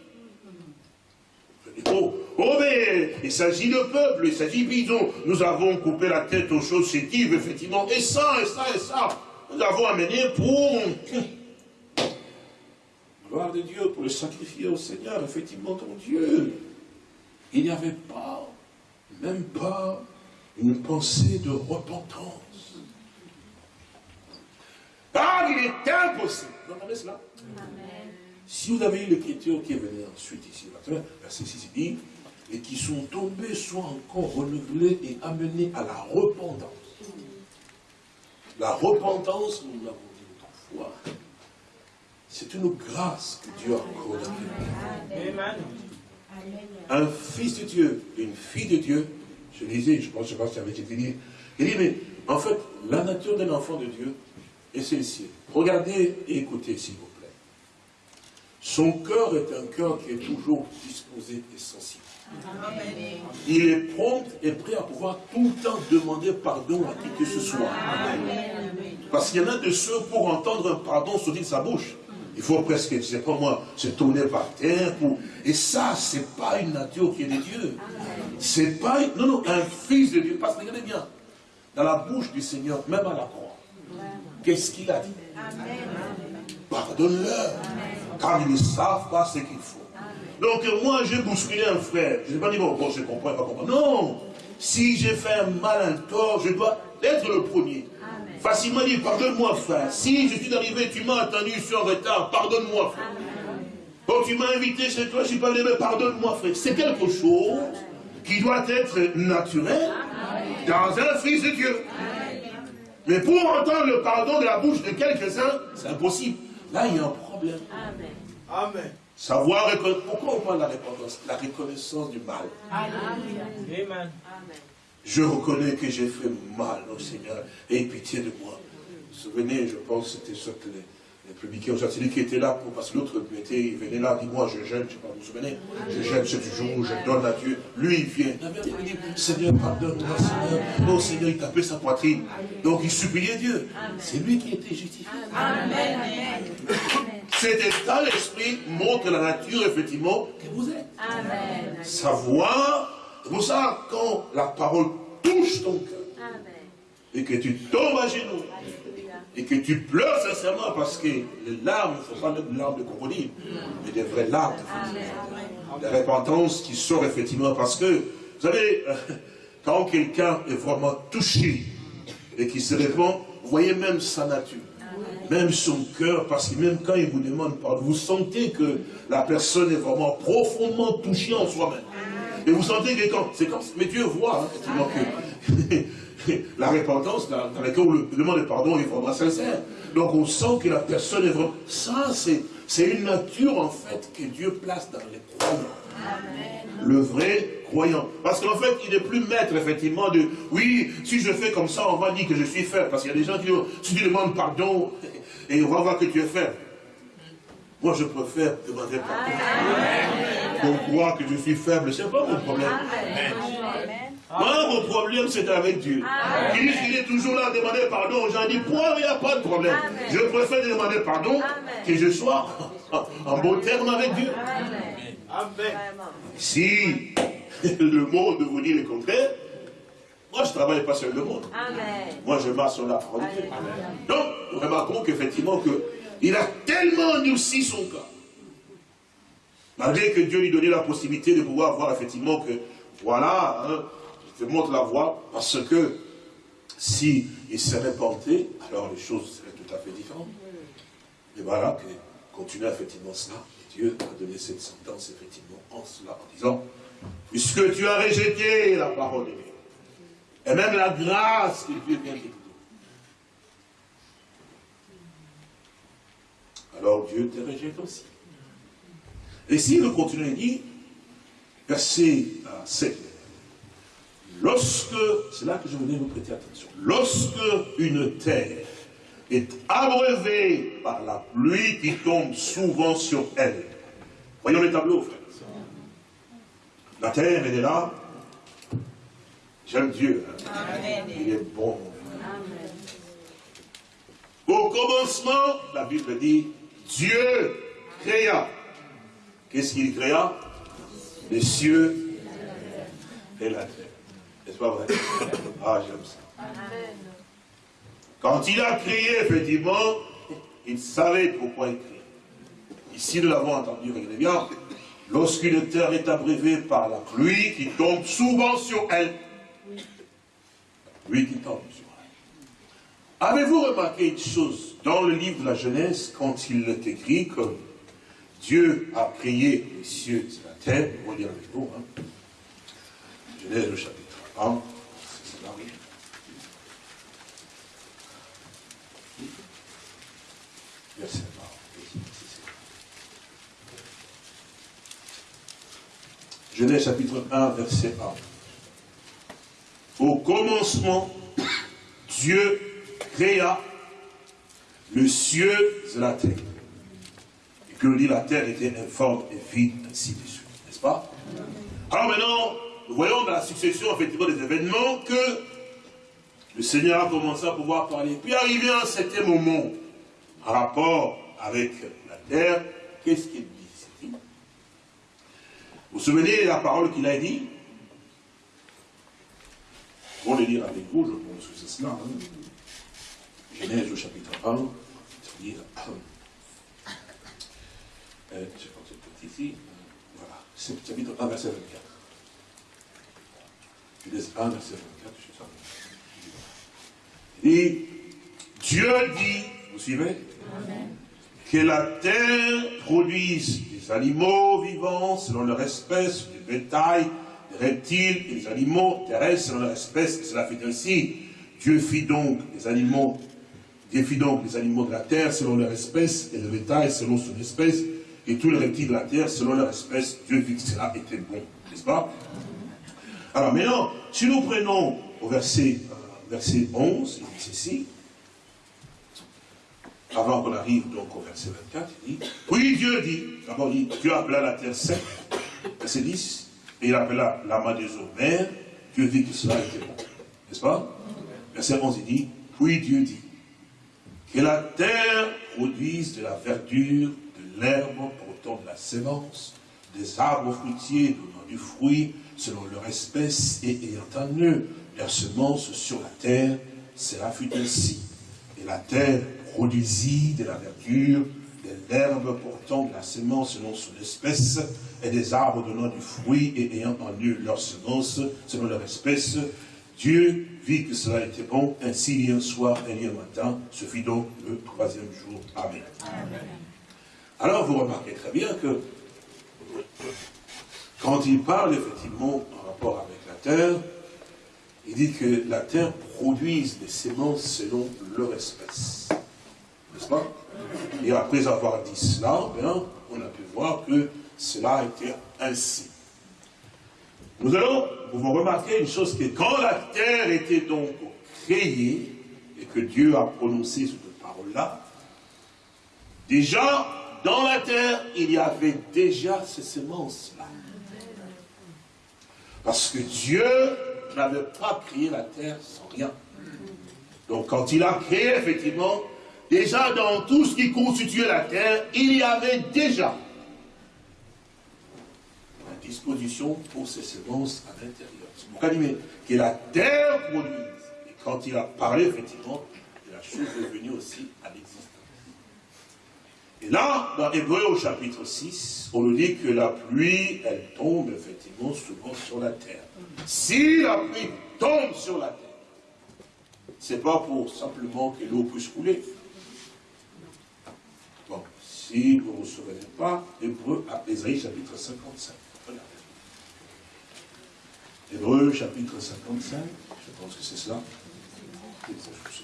Oh, oh, mais il s'agit de peuple, il s'agit, disons, nous avons coupé la tête aux choses chétives, effectivement, et ça, et ça, et ça. Nous avons amené pour gloire de Dieu, pour le sacrifier au Seigneur, effectivement, ton Dieu. Il n'y avait pas, même pas, une pensée de repentance. Ah, il est impossible. Vous entendez cela? Si vous avez eu l'écriture qui est venue ensuite ici, verset 6, il dit, et qui sont tombés soient encore renouvelés et amenés à la repentance. La repentance, nous l'avons dit autrefois, c'est une grâce que Dieu a accordée. Un fils de Dieu, une fille de Dieu, je disais, je pense, je pense que j'avais été dit, il dit, mais en fait, la nature d'un enfant de Dieu est celle-ci. Regardez et écoutez, s'il vous plaît. Son cœur est un cœur qui est toujours disposé et sensible. Il est prompt et prêt à pouvoir tout le temps demander pardon à qui que ce soit. Parce qu'il y en a de ceux pour entendre un pardon sortir de sa bouche. Il faut presque, je ne sais pas moi, se tourner par terre. Pour... Et ça, ce n'est pas une nature qui est de Dieu. C'est pas... Non, non, un fils de Dieu. Parce que regardez bien, dans la bouche du Seigneur, même à la croix, qu'est-ce qu'il a dit? Pardonne-leur, car ils ne savent pas ce qu'il faut. Donc moi, j'ai bousculé un frère. Je ne vais pas dire, bon, bon, je comprends, pas comprendre. Non Si j'ai fait un mal, un tort, je dois être le premier facilement dit, pardonne-moi frère. Si je suis arrivé, tu m'as attendu, sur retard, pardonne-moi frère. Quand tu m'as invité chez toi, je suis pas venu, mais pardonne-moi frère. C'est quelque chose qui doit être naturel dans un fils de Dieu. Mais pour entendre le pardon de la bouche de quelques-uns, c'est impossible. Là, il y a un problème. Amen. Amen. Savoir reconnaître. Pourquoi on parle de la reconnaissance La reconnaissance du mal? Amen. Amen. Je reconnais que j'ai fait mal au Seigneur. Aie pitié de moi. Vous vous souvenez, je pense que c'était ce que les, les publicains, celui qui était là, pour, parce que l'autre était, venait là, dis-moi, je gêne, je ne sais pas, vous vous souvenez Je gêne ce jour où je donne à Dieu. Lui, il vient. Il dit, Seigneur, pardonne-moi, Seigneur. Non, Seigneur, il tapait sa poitrine. Donc, il suppliait Dieu. C'est lui qui était justifié. Amen. Cet état d'esprit montre la nature, effectivement, que vous êtes. Amen. Savoir, c'est pour ça, quand la parole touche ton cœur, et que tu tombes à genoux. Et que tu pleures sincèrement, parce que les larmes ne sont pas des larmes de crocodile, mais des vraies larmes, de repentance qui sort effectivement, parce que, vous savez, quand quelqu'un est vraiment touché, et qui se répand, vous voyez même sa nature, même son cœur, parce que même quand il vous demande pardon, vous sentez que la personne est vraiment profondément touchée en soi-même. Et vous sentez que quand, c'est comme, mais Dieu voit, hein, effectivement, que la repentance dans, dans laquelle on le demande de pardon est vraiment sincère. Donc on sent que la personne est vraiment, ça c'est, une nature en fait que Dieu place dans les croyants. Le vrai croyant. Parce qu'en fait, il n'est plus maître, effectivement, de oui, si je fais comme ça, on va dire que je suis faible. Parce qu'il y a des gens qui disent, si tu demandes pardon, et on va voir que tu es faible. Moi, je préfère demander pardon. On croit que je suis faible, c'est pas mon problème. Moi, mon problème, c'est avec Dieu. Il dit qu'il est toujours là à demander pardon aux gens. Il dit, point, il n'y a pas de problème. Amen. Je préfère demander pardon Amen. que je sois en- bon terme avec Dieu. Amen. Si le monde vous dit le contraire, moi je ne travaille pas sur le monde. Amen. Moi je marche sur la parole. Donc, nous remarquons qu'effectivement, que il a tellement endurci son cas. Malgré que Dieu lui donnait la possibilité de pouvoir voir effectivement que, voilà, hein, je te montre la voie, parce que si il se repentait, alors les choses seraient tout à fait différentes. Et voilà, que continue effectivement cela, Dieu a donné cette sentence effectivement en cela, en disant, puisque tu as rejeté la parole de Dieu, et même la grâce que Dieu vient te donner, alors Dieu te rejette aussi. Et si nous continuons, il dit, verset euh, 7, lorsque, c'est là que je voulais vous prêter attention, lorsque une terre est abreuvée par la pluie qui tombe souvent sur elle, voyons le tableau, frère. La terre, elle est là. J'aime Dieu. hein. Il est bon. Au commencement, la Bible dit, Dieu créa. Qu'est-ce qu'il créa? Les cieux et la terre. Ah, j'aime ça. Quand il a créé, effectivement, il savait pourquoi il créait. Ici, nous l'avons entendu, regardez bien. Lorsqu'une terre est abreuvée par la pluie qui tombe souvent sur elle, pluie qui tombe sur elle. Avez-vous remarqué une chose dans le livre de la Genèse, quand il est écrit que Dieu a créé les cieux et la terre, on va lire avec vous, hein. Genèse le chapitre 1, c'est là, oui. Verset 1. Genèse chapitre 1, verset 1. Au commencement, Dieu créa le cieux et la terre. Et que dit la terre était informe et vide, ainsi de suite. N'est-ce pas? Alors maintenant, nous voyons dans la succession effectivement des événements que le Seigneur a commencé à pouvoir parler. Puis arrivé à un certain moment, en rapport avec la terre, qu'est-ce qu'il dit? Vous vous souvenez de la parole qu'il a dit? On le lire avec vous, je pense que c'est cela. hein. Genèse au chapitre 1, je. Euh, je pense que c'est ici. Voilà, c'est le chapitre 1, verset 24. Genèse 1, verset 24, je suis sûr. Et Dieu dit, vous suivez? Que la terre produise des animaux vivants selon leur espèce, des bétails, des reptiles et des animaux terrestres selon leur espèce. Et cela fait ainsi. Dieu fit donc les animaux, Dieu fit donc les animaux de la terre selon leur espèce, et le bétail selon son espèce, et tous les reptiles de la terre selon leur espèce. Dieu vit que cela était bon, n'est-ce pas? Alors maintenant, si nous prenons au verset, euh, verset 11, il dit ceci, avant qu'on arrive donc au verset 24, il dit, puis Dieu dit, d'abord dit, Dieu appela la terre sec, verset 10, et il appela l'amas des eaux mères, Dieu dit que cela était bon, n'est-ce pas? Verset 11, il dit, puis Dieu dit, que la terre produise de la verdure, de l'herbe portant de la sémence, des arbres fruitiers donnant du fruit selon leur espèce et ayant en eux leur semence sur la terre, cela fut ainsi. Et la terre produisit de la verdure, de l'herbe portant de la semence selon son espèce, et des arbres donnant du fruit et ayant en eux leur semence selon leur espèce. Dieu vit que cela était bon, ainsi il un soir et un matin, ce fut donc le troisième jour. Amen. Alors vous remarquez très bien que quand il parle effectivement en rapport avec la terre, il dit que la terre produise des semences selon leur espèce. N'est-ce pas? Et après avoir dit cela, bien, on a pu voir que cela a été ainsi. Nous allons vous remarquer une chose, que quand la terre était donc créée, et que Dieu a prononcé cette parole-là, déjà, dans la terre, il y avait déjà ces semences-là. Parce que Dieu n'avait pas créé la terre sans rien. Donc quand il a créé, effectivement, déjà dans tout ce qui constituait la terre, il y avait déjà la disposition pour ces semences à l'intérieur. C'est pourquoi il que la terre produise. Et quand il a parlé, effectivement, la chose est venue aussi à l'existence. Et là, dans Hébreu au chapitre 6, on nous dit que la pluie, elle tombe effectivement souvent sur la terre. Si la pluie tombe sur la terre, c'est pas pour simplement que l'eau puisse couler. Bon, si vous ne vous souvenez pas, Hébreu à Ésaïe chapitre 55. Regardez. Hébreu chapitre 55, je pense que c'est. C'est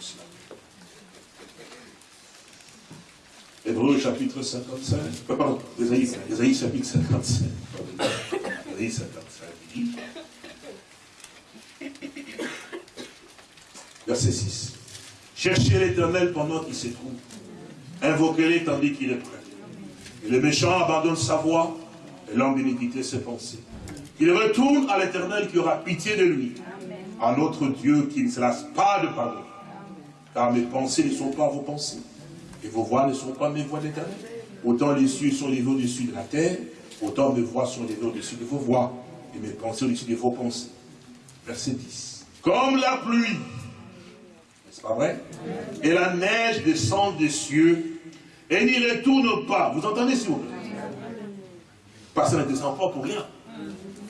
cela. Hébreu chapitre 55, euh, pardon, Ésaïe, chapitre 55. Ésaïe 55, il dit, verset 6. Cherchez l'éternel pendant qu'il se trouve. Invoquez-les tandis qu'il est prêt. Et le méchant abandonne sa voix, et l'homme d'iniquité ses pensées. Qu'il retourne à l'éternel qui aura pitié de lui. À notre Dieu qui ne se lasse pas de pardon. Car mes pensées ne sont pas vos pensées et vos voix ne sont pas mes voix d'éternel. Autant les cieux sont les au-dessus de la terre, autant mes voix sont les au-dessus de vos voix, et mes pensées au-dessus de vos pensées. Verset 10. Comme la pluie, n'est-ce pas vrai? Et la neige descend des cieux, et n'y retourne pas. Vous entendez, s'il vous Parce qu'elle ne descend pas pour rien.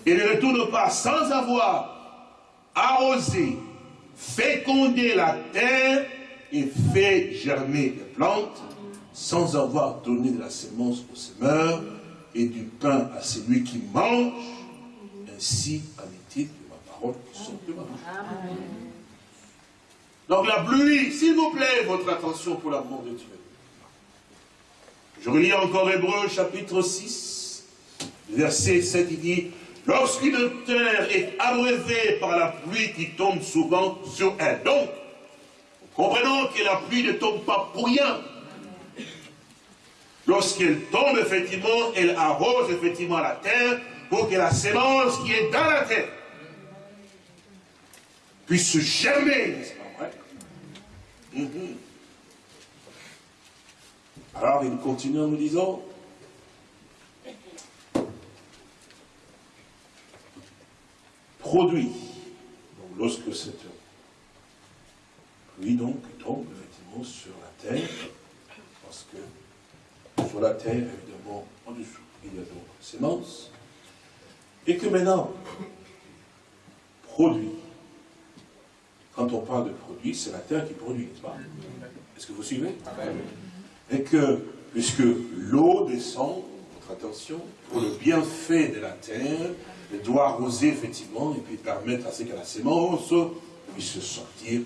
Et ne retourne pas sans avoir arrosé, fécondé la terre et fait germer les plantes sans avoir donné de la semence au semeur et du pain à celui qui mange, ainsi est-il de ma parole qui sort de ma bouche. Donc la pluie, s'il vous plaît, votre attention pour l'amour de Dieu. Je relis encore Hébreu chapitre 6, verset 7, il dit, lorsqu'une terre est abreuvée par la pluie qui tombe souvent sur elle. Donc, Comprenons que la pluie ne tombe pas pour rien. Lorsqu'elle tombe, effectivement, elle arrose effectivement la terre pour que la sémence qui est dans la terre puisse se germer, n'est-ce pas? Vrai mhm. Alors, il continue en nous disant, produit, lorsque cette lui donc tombe effectivement sur la terre, parce que sur la terre, évidemment, en dessous, il y a donc sémence, et que maintenant, produit. Quand on parle de produit, c'est la terre qui produit, n'est-ce pas? Est-ce que vous suivez? Et que, puisque l'eau descend, votre attention, pour le bienfait de la terre, elle doit arroser effectivement, et puis permettre à ce que la sémence puisse sortir,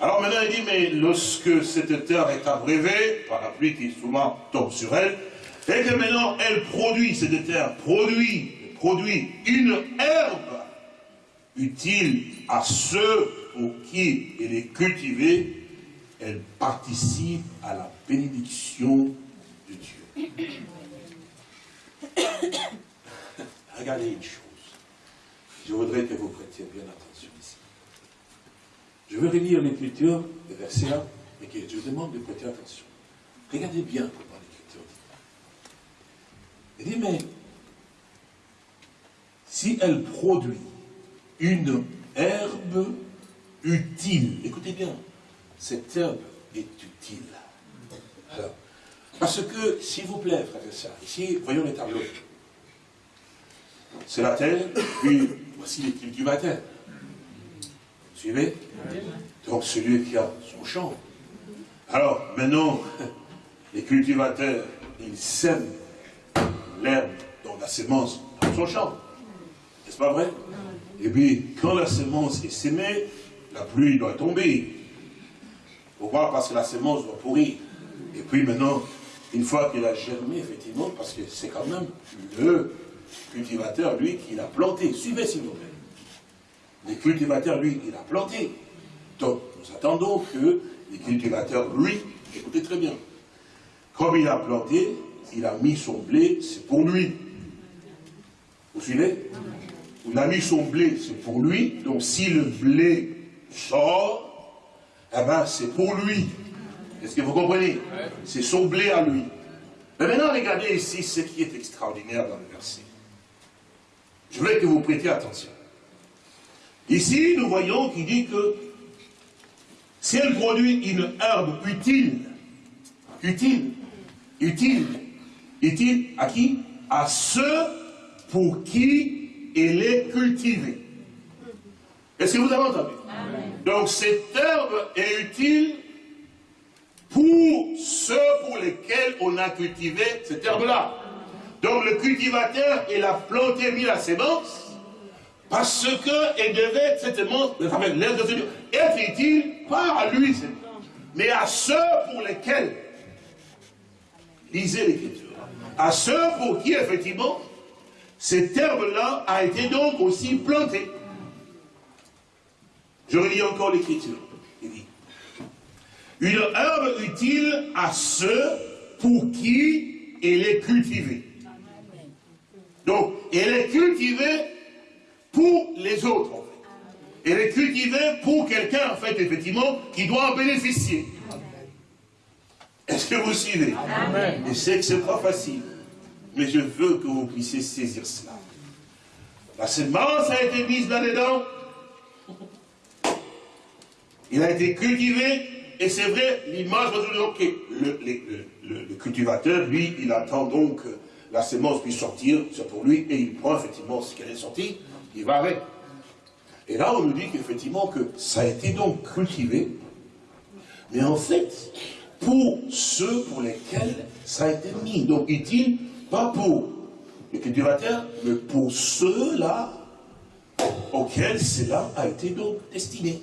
Alors maintenant, il dit, mais lorsque cette terre est abrévée, par la pluie qui souvent tombe sur elle, et que maintenant elle produit, cette terre produit, produit une herbe utile à ceux pour qui elle est cultivée, elle participe à la bénédiction de Dieu. Regardez une chose. Je voudrais que vous prêtiez bien attention. Je veux relire l'écriture, le verset là, mais que je vous demande de prêter attention. Regardez bien comment l'écriture dit. Il dit, mais si elle produit une herbe utile, écoutez bien, cette herbe est utile. Alors, parce que, s'il vous plaît, frère et ici, voyons les tableaux. C'est la terre, puis voici les cultivateurs. Suivez Donc celui qui a son champ. Alors, maintenant, les cultivateurs, ils sèment l'herbe dans la semence dans son champ. N'est-ce pas vrai? Et puis, quand la semence est sémée, la pluie doit tomber. Pourquoi? Parce que la semence doit pourrir. Et puis maintenant, une fois qu'elle a germé, effectivement, parce que c'est quand même le cultivateur, lui, qui l'a planté. Suivez, s'il vous plaît. Le cultivateur, lui, il a planté. Donc, nous attendons que le cultivateur, lui, écoutez très bien, comme il a planté, il a mis son blé, c'est pour lui. Vous suivez? Il a mis son blé, c'est pour lui. Donc, si le blé sort, eh ben, c'est pour lui. Est-ce que vous comprenez? C'est son blé à lui. Mais maintenant, regardez ici ce qui est extraordinaire dans le verset. Je voudrais que vous prêtiez attention. Ici, nous voyons qu'il dit que si elle produit une herbe utile, utile, utile, utile à qui? À ceux pour qui elle est cultivée. Est-ce que vous avez entendu? Donc cette herbe est utile pour ceux pour lesquels on a cultivé cette herbe-là. Donc le cultivateur, il a planté, mis la sémence, parce qu'elle devait, de être utile, pas à lui, mais à ceux pour lesquels, lisez l'écriture, à ceux pour qui, effectivement, cette herbe-là a été donc aussi plantée. Je relis encore l'écriture. Il dit, une herbe utile à ceux pour qui elle est cultivée. Donc, elle est cultivée pour les autres, en fait. Elle est cultivée pour quelqu'un, en fait, effectivement, qui doit en bénéficier. Est-ce que vous suivez? Amen. Je sais que ce n'est pas facile, mais je veux que vous puissiez saisir cela. La semence a été mise là-dedans. Il a été cultivé, et c'est vrai, l'image va dire, ok, le, le, cultivateur, lui, il attend donc que la semence puisse sortir, c'est pour lui, et il prend effectivement ce qu'elle est sortie, il va avec. Et là, on nous dit qu'effectivement, que ça a été donc cultivé, mais en fait, pour ceux pour lesquels ça a été mis. Donc, utile, pas pour les cultivateurs, mais pour ceux-là auxquels cela a été donc destiné.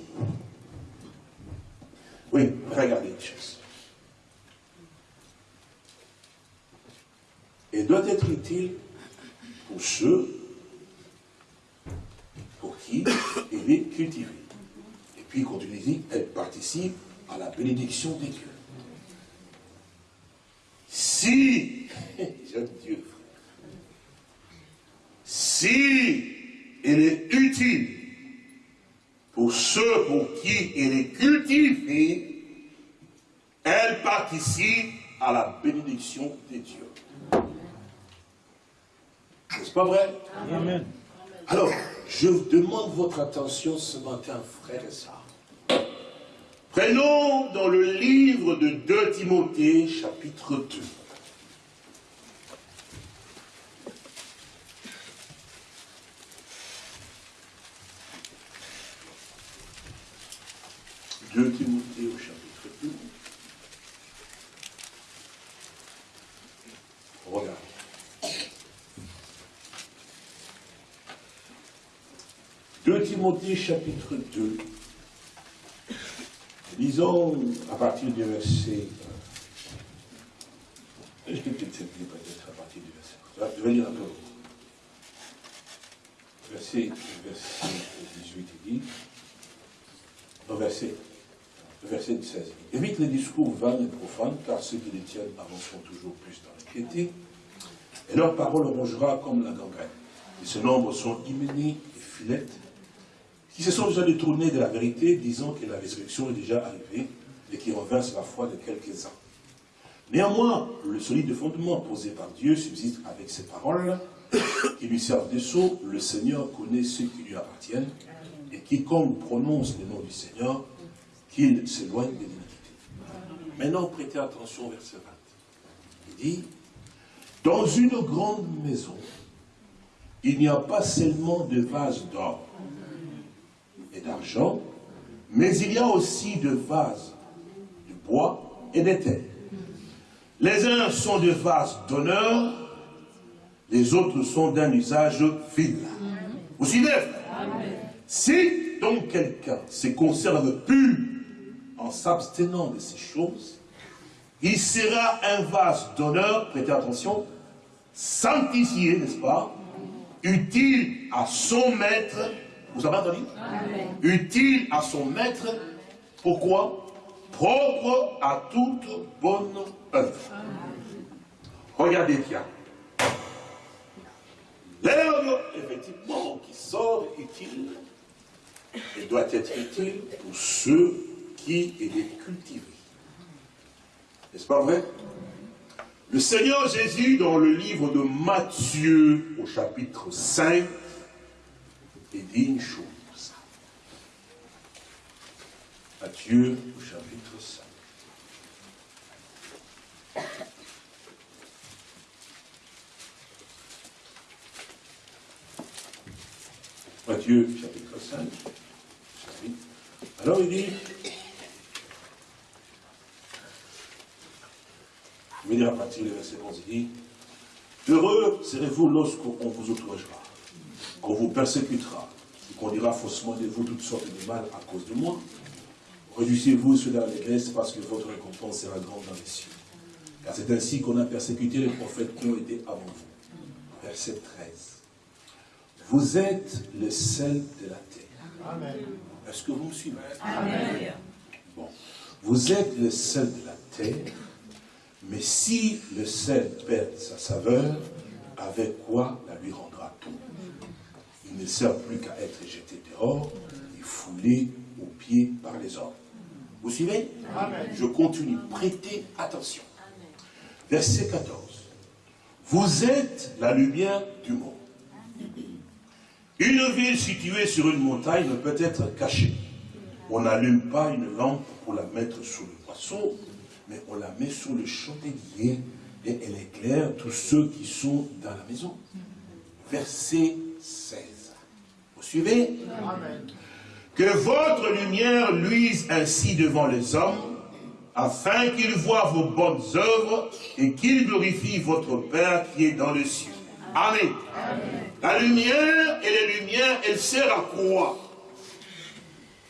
Oui, regardez une chose. Et doit être utile pour ceux qui il est cultivé. Et puis, quand il dit, elle participe à la bénédiction des dieux. Si, j'aime Dieu, si elle est utile pour ceux pour qui elle est cultivée, elle participe à la bénédiction des dieux. N'est-ce pas vrai? Amen. Alors, je demande votre attention ce matin, frères et sœurs. Prenons dans le livre de 2 Timothée, chapitre 2. 2 Timothée au chapitre 2. Regarde. 2 Timothée chapitre 2. Lisons à partir du verset. euh, Je vais peut-être peut-être à partir du verset. Je vais lire un peu. Verset, verset 18, il dit. Non, verset, verset 16. Évite les discours vains et profanes, car ceux qui les tiennent avanceront toujours plus dans la piété. Et leur parole rongera comme la gangrène. Et ce nombre sont Hyménie et Philette, qui se sont déjà détournés de la vérité, disant que la résurrection est déjà arrivée et qui renversent la foi de quelques-uns. Néanmoins, le solide fondement posé par Dieu subsiste avec ces paroles qui lui servent de sceau. Le Seigneur connaît ceux qui lui appartiennent et quiconque prononce le nom du Seigneur, qu'il s'éloigne de l'iniquité. Maintenant, prêtez attention au verset 20. Il dit, dans une grande maison, il n'y a pas seulement de vases d'or d'argent, mais il y a aussi de vases de bois et d'éther. Les uns sont de vases d'honneur, les autres sont d'un usage vil. Vous suivez? Si donc quelqu'un se conserve pur en s'abstenant de ces choses, il sera un vase d'honneur, prêtez attention, sanctifié, n'est-ce pas Utile à son maître, vous avez entendu Utile à son maître, pourquoi Propre à toute bonne œuvre. Regardez bien. L'herbe, effectivement, qui sort utile, elle doit être utile pour ceux qui les cultivent. N'est-ce pas vrai Le Seigneur Jésus, dans le livre de Matthieu, au chapitre 5, il dit une chose. Matthieu, au chapitre 5. Matthieu, chapitre 5. Alors il dit, je vais lire à partir du verset 11, il dit, Heureux serez-vous lorsqu'on vous outragera, qu'on vous persécutera, et qu'on dira faussement de vous toutes sortes de mal à cause de moi. Réjouissez-vous ceux dans l'église parce que votre récompense sera grande dans les cieux. Car c'est ainsi qu'on a persécuté les prophètes qui ont été avant vous. Verset 13. Vous êtes le sel de la terre. Est-ce que vous me suivez? Bon. Vous êtes le sel de la terre, mais si le sel perd sa saveur, avec quoi la lui rendra-t-on Ne sert plus qu'à être jeté dehors et foulé aux pieds par les hommes. Vous suivez? Je continue. Prêtez attention. Verset 14. Vous êtes la lumière du monde. Une ville située sur une montagne ne peut être cachée. On n'allume pas une lampe pour la mettre sous le poisson, mais on la met sous le chandelier et elle éclaire tous ceux qui sont dans la maison. Verset 16. Suivez. Que votre lumière luise ainsi devant les hommes, afin qu'ils voient vos bonnes œuvres et qu'ils glorifient votre Père qui est dans le ciel. Amen. La lumière et les lumières, elle sert à quoi?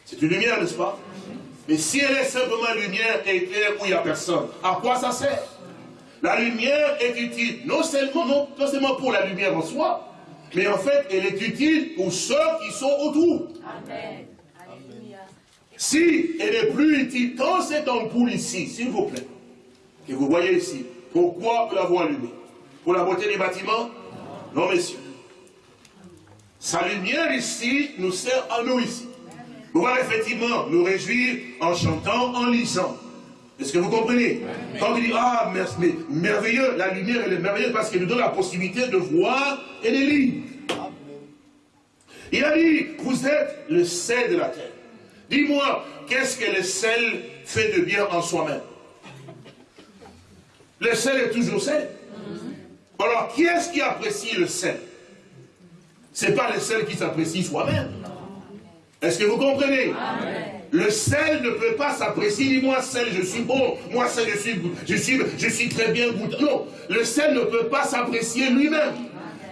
C'est une lumière, n'est-ce pas? Mais si elle est simplement lumière et éclair où il n'y a personne, à quoi ça sert? La lumière est utile, non seulement, non, non seulement pour la lumière en soi, mais en fait, elle est utile pour ceux qui sont autour. Amen. Si elle est plus utile, quand cette ampoule ici, s'il vous plaît, que vous voyez ici, pourquoi nous l'avons allumée Pour la beauté des bâtiments? Non, messieurs. Sa lumière ici nous sert à nous ici. Pouvoir effectivement nous réjouir en chantant, en lisant. Est-ce que vous comprenez Quand on dit, ah, mais merveilleux, la lumière elle est merveilleuse parce qu'elle nous donne la possibilité de voir et de lire. Il a dit, vous êtes le sel de la terre. Dis-moi, qu'est-ce que le sel fait de bien en soi-même Le sel est toujours sel. Alors, qui est-ce qui apprécie le sel Ce n'est pas le sel qui s'apprécie soi-même. Est-ce que vous comprenez Le sel ne peut pas s'apprécier. Dis-moi, sel, je suis bon. Moi, sel, je suis, je suis, je suis très bien goûté. Non, le sel ne peut pas s'apprécier lui-même.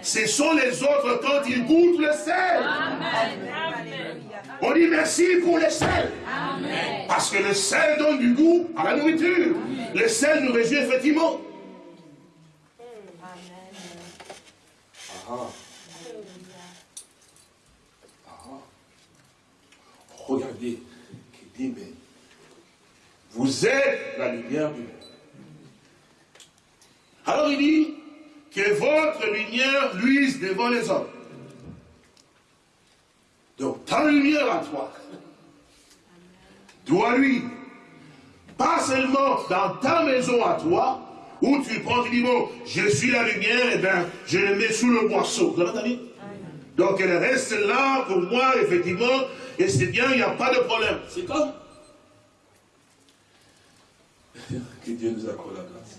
Ce sont les autres quand ils goûtent le sel. Amen. On dit merci pour le sel. Parce que le sel donne du goût à la nourriture. Le sel nous réjouit effectivement. Ah. Ah. Regardez, qui dit, mais vous êtes la lumière du monde. Alors il dit que votre lumière luise devant les hommes. Donc ta lumière à toi doit lui, pas seulement dans ta maison à toi, où tu prends, tu dis, bon, je suis la lumière, et eh bien, je le mets sous le boisseau. Vous avez entendu Donc elle reste là pour moi, effectivement, et c'est bien, il n'y a pas de problème. C'est comme. que Dieu nous accorde la grâce.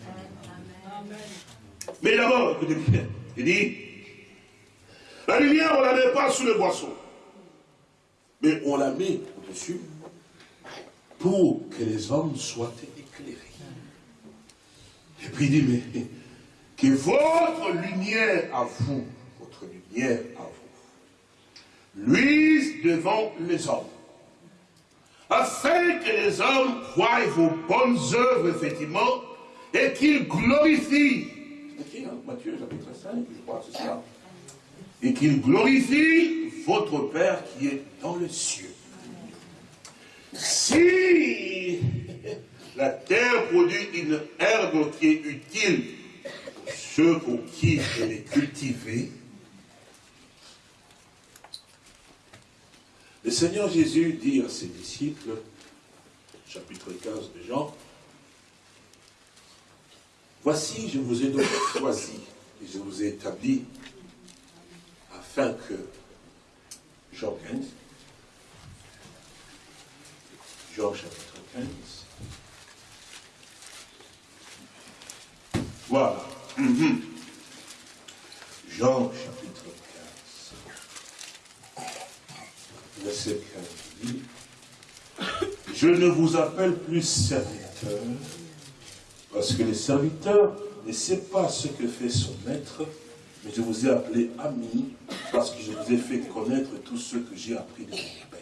Mais d'abord, écoutez bien, il dit, la lumière, on ne la met pas sous le boisseau. Mais on la met au-dessus pour que les hommes soient éclairés. Et puis il dit, mais que votre lumière à vous, votre lumière à vous, luise devant les hommes, afin que les hommes voient vos bonnes œuvres, effectivement, et qu'ils glorifient. Hein, Matthieu chapitre 5, je crois c'est ça. Et qu'ils glorifient votre Père qui est dans le cieux. Si la terre produit une herbe qui est utile pour ceux pour qui elle est cultivée, le Seigneur Jésus dit à ses disciples, chapitre 15 de Jean, Voici, je vous ai donc choisi et je vous ai établi afin que Jean 15, Jean chapitre 15, Voilà. Jean chapitre 15. Verset 15 dit, Je ne vous appelle plus serviteur, parce que le serviteur ne sait pas ce que fait son maître, mais je vous ai appelé ami, parce que je vous ai fait connaître tout ce que j'ai appris de mon Père.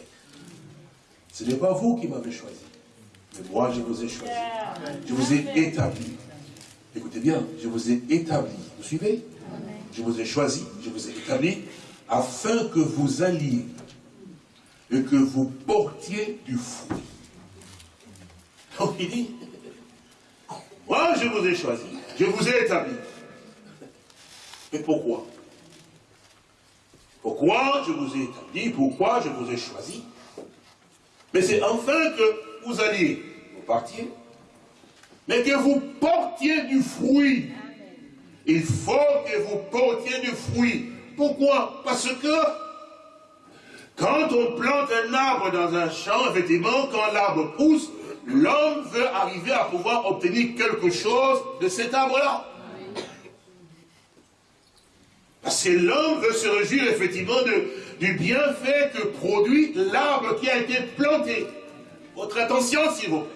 Ce n'est pas vous qui m'avez choisi, mais moi je vous ai choisi. Je vous ai établi Écoutez bien, je vous ai établi. Vous suivez? Je vous ai choisi, je vous ai établi, afin que vous alliez et que vous portiez du fruit. Donc il dit, moi je vous ai choisi, je vous ai établi. Mais pourquoi? Pourquoi je vous ai établi? Pourquoi je vous ai choisi? Mais c'est afin que vous alliez, vous partiez, mais que vous portiez du fruit. Il faut que vous portiez du fruit. Pourquoi? Parce que quand on plante un arbre dans un champ, effectivement, quand l'arbre pousse, l'homme veut arriver à pouvoir obtenir quelque chose de cet arbre-là. Parce que l'homme veut se réjouir effectivement du bienfait que produit l'arbre qui a été planté. Votre attention, s'il vous plaît.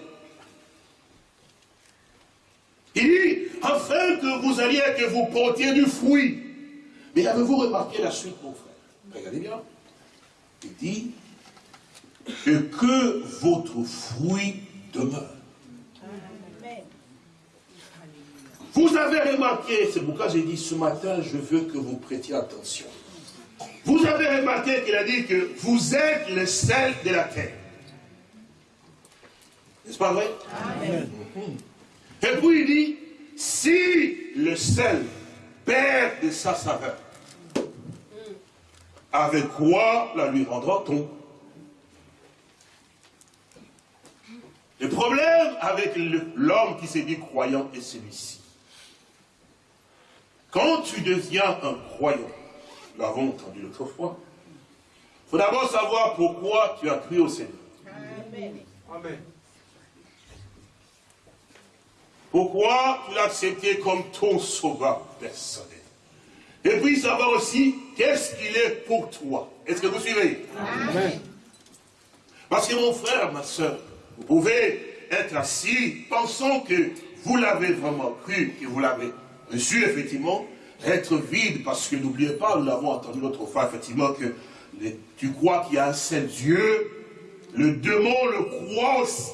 Il dit, afin que vous alliez, que vous portiez du fruit. Mais avez-vous remarqué la suite, mon frère? Regardez bien. Il dit, que, que votre fruit demeure. Vous avez remarqué, c'est pourquoi j'ai dit ce matin, je veux que vous prêtiez attention. Vous avez remarqué qu'il a dit que vous êtes le sel de la terre. N'est-ce pas vrai? Amen. Et puis il dit, si le sel perd de sa saveur, avec quoi la lui rendra-t-on? Le problème avec l'homme qui s'est dit croyant est celui-ci. Quand tu deviens un croyant, nous l'avons entendu l'autre fois, il faut d'abord savoir pourquoi tu as cru au Seigneur. Amen. Pourquoi tu l'as accepté comme ton sauveur personnel? Et puis savoir aussi qu'est-ce qu'il est pour toi? Est-ce que vous suivez? Amen. Parce que mon frère, ma soeur, vous pouvez être assis pensant que vous l'avez vraiment cru, que vous l'avez reçu effectivement, être vide, parce que n'oubliez pas, nous l'avons entendu l'autre fois, effectivement, que tu crois qu'il y a un seul Dieu, le démon le croit aussi.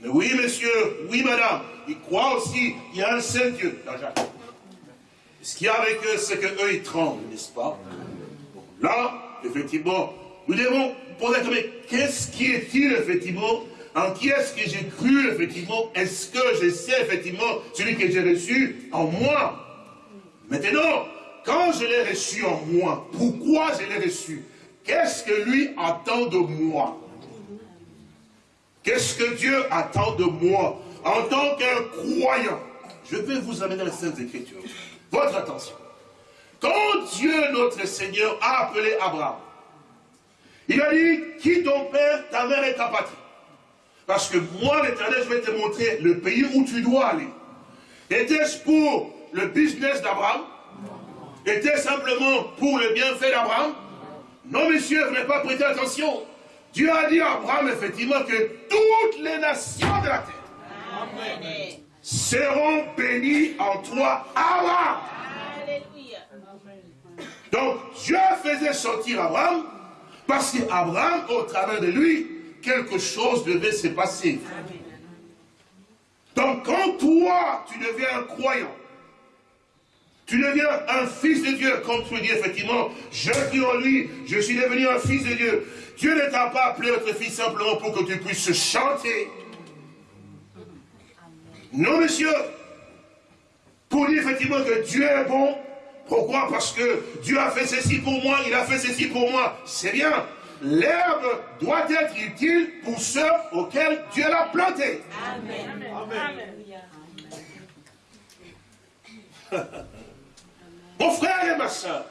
Mais oui, monsieur, oui, madame, il croit aussi qu'il y a un seul Dieu. Ce qu'il y a avec eux, c'est qu'eux, ils tremblent, n'est-ce pas? Là, effectivement, nous devons poser mais qu'est-ce qui est-il, effectivement? En qui est-ce que j'ai cru, effectivement? Est-ce que je sais, effectivement, celui que j'ai reçu en moi? Maintenant, quand je l'ai reçu en moi, pourquoi je l'ai reçu? Qu'est-ce que lui attend de moi? Qu'est-ce que Dieu attend de moi? En tant qu'un croyant Je vais vous amener les Saintes Écritures. Votre attention. Quand Dieu, notre Seigneur, a appelé Abraham, il a dit, qui ton père, ta mère et ta patrie? Parce que moi, l'éternel, je vais te montrer le pays où tu dois aller. Était-ce pour le business d'Abraham? Était-ce simplement pour le bienfait d'Abraham? Non, monsieur, vous n'avez pas prêté attention. Dieu a dit à Abraham, effectivement, que toutes les nations de la terre seront bénies en toi, Abraham. Donc, Dieu faisait sortir Abraham, parce qu'Abraham, au travers de lui, quelque chose devait se passer. Donc, quand toi, tu deviens un croyant, tu deviens un fils de Dieu, comme tu le dis effectivement, je dis en lui, je suis devenu un fils de Dieu. Dieu ne t'a pas appelé votre fils simplement pour que tu puisses chanter. Non, monsieur. Pour dire effectivement que Dieu est bon. Pourquoi? Parce que Dieu a fait ceci pour moi, il a fait ceci pour moi. C'est bien. L'herbe doit être utile pour ceux auxquels Dieu l'a planté. Amen. Amen. Mon frère et ma soeur,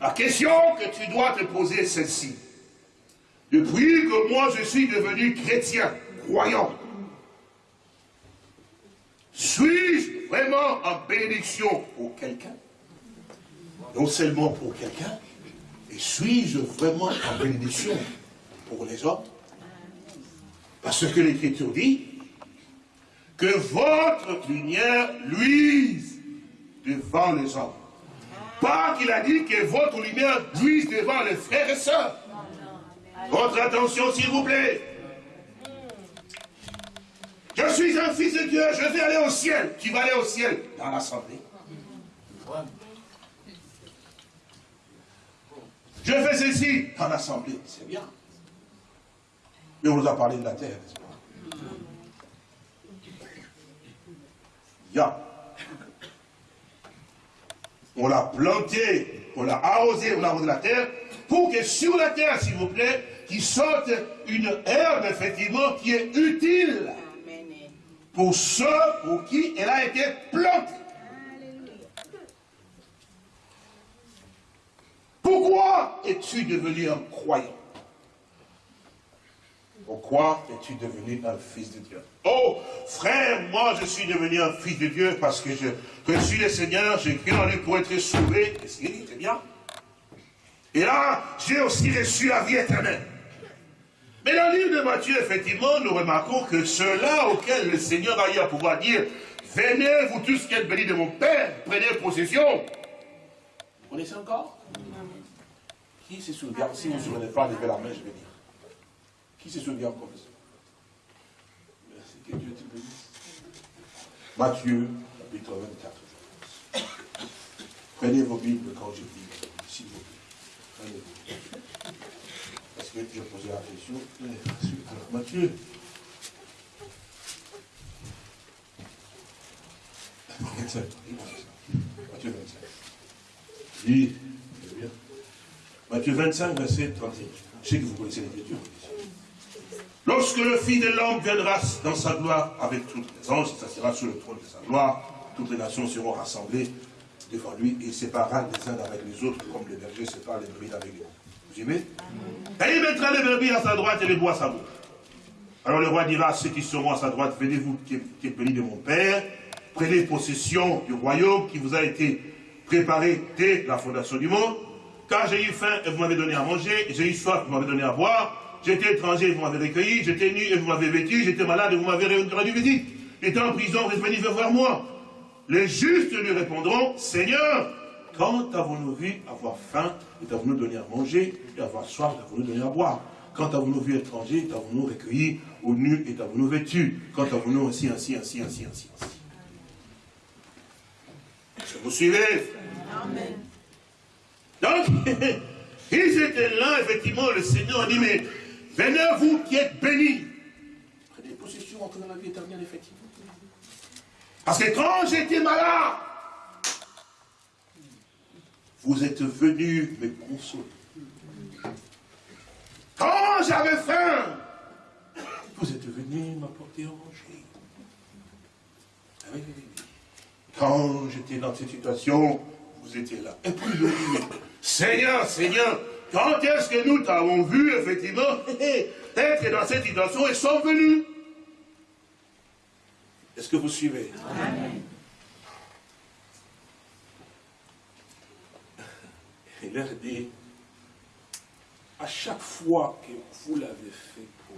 la question que tu dois te poser est celle-ci. Depuis que moi je suis devenu chrétien, croyant, suis-je vraiment en bénédiction pour quelqu'un? Non seulement pour quelqu'un, et suis-je vraiment en bénédiction pour les autres Parce que l'Écriture dit que votre lumière luise devant les hommes. Pas qu'il a dit que votre lumière luise devant les frères et sœurs. Votre attention, s'il vous plaît. Je suis un fils de Dieu, je vais aller au ciel. Tu vas aller au ciel dans l'assemblée. Je fais ceci dans l'assemblée, c'est bien. Mais on nous a parlé de la terre, n'est-ce pas? Ya. On l'a planté, on l'a arrosé, on a arrosé la terre, pour que sur la terre, s'il vous plaît, qui sorte une herbe, effectivement, qui est utile pour ceux pour qui elle a été plantée. Pourquoi es-tu devenu un croyant? Pourquoi es-tu devenu un fils de Dieu? Oh, frère, moi je suis devenu un fils de Dieu parce que je, suis le Seigneur, j'ai cru en lui pour être sauvé. Qu'il dit Très bien. Et là, j'ai aussi reçu la vie éternelle. Mais dans le livre de Matthieu, effectivement, nous remarquons que ceux-là auxquels le Seigneur a eu à pouvoir dire Venez, vous tous qui êtes bénis de mon Père, prenez possession. Vous connaissez encore? Qui se souvient? Si vous ne vous souvenez pas, levez la main, je vais dire. Qui se souvient encore de ça Merci, que Dieu te bénisse. Matthieu, chapitre 24. Prenez vos Bibles quand je dis, s'il vous plaît. Prenez-vous parce que posé la question. Mathieu. Matthieu 25. Oui, bien. Matthieu 25, verset 31. Je sais que vous connaissez l'écriture. Lorsque le Fils de l'homme viendra dans sa gloire avec toutes les anges, ça sera sur le trône de sa gloire, toutes les nations seront rassemblées devant lui et il séparera les uns avec les autres comme les bergers séparent les brebis avec les vous Et il mettra les brebis à sa droite et les bois à sa gauche. Alors le roi dira ceux qui seront à sa droite, venez-vous qui êtes bénis de mon Père, prenez possession du royaume qui vous a été préparé dès la fondation du monde. Car j'ai eu faim et vous m'avez donné à manger, j'ai eu soif et vous m'avez donné à boire, j'étais étranger et vous m'avez recueilli, j'étais nu et vous m'avez vêtu, j'étais malade et vous m'avez rendu visite, j'étais en prison, vous êtes venus voir moi. les justes lui répondront, Seigneur, quand avons-nous vu avoir faim, et t'avons-nous donné à manger, et avoir soif, et t'avons-nous donné à boire? Quand avons-nous vu étranger, et t'avons-nous recueilli, ou nu, et t'avons-nous vêtu? Quand avons-nous ainsi, ainsi, ainsi, ainsi, ainsi, ainsi Est-ce que vous suivez Amen. Donc, ils étaient là, effectivement, le Seigneur a dit, mais venez vous qui êtes bénis. Prenez possession entre dans la vie éternelle, effectivement. Parce que quand j'étais malade, vous êtes venus me consoler. Quand j'avais faim, vous êtes venus m'apporter à manger. Quand j'étais dans cette situation, vous étiez là. Et puis, Seigneur, Seigneur, quand est-ce que nous t'avons vu, effectivement, être dans cette situation et sont venus? Est-ce que vous suivez? Il leur dit, à chaque fois que vous l'avez fait pour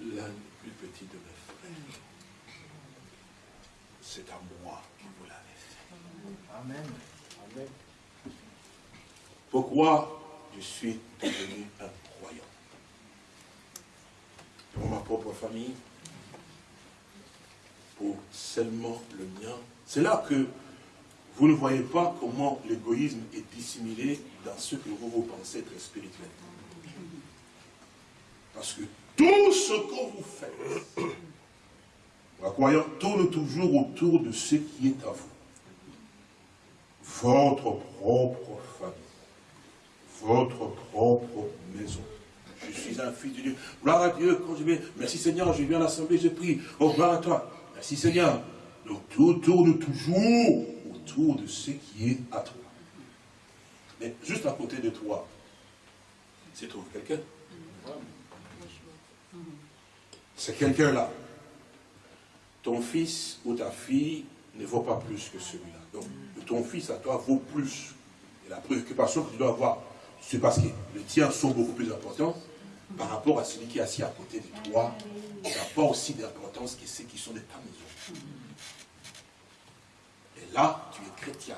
l'un des plus petits de mes frères, c'est à moi que vous l'avez fait. Amen. Amen. Pourquoi je suis devenu un croyant? Pour ma propre famille, pour seulement le mien. C'est là que vous ne voyez pas comment l'égoïsme est dissimulé dans ce que vous, vous pensez être spirituel. Parce que tout ce que vous faites, la croyant tourne toujours autour de ce qui est à vous. Votre propre famille. Votre propre maison. Je suis un fils de Dieu. Gloire à Dieu, quand je viens, merci Seigneur, je viens à l'assemblée, je prie. Oh, gloire à toi. Merci Seigneur. Donc tout tourne toujours autour de ce qui est à toi. Mais juste à côté de toi, c'est trouve quelqu'un? C'est quelqu'un-là. Ton fils ou ta fille ne vaut pas plus que celui-là. Donc, ton fils à toi vaut plus. Et la préoccupation que tu dois avoir, c'est parce que les tiens sont beaucoup plus importants par rapport à celui qui est assis à côté de toi. N'a pas aussi d'importance que ceux qui sont de ta maison. Là, tu es chrétien.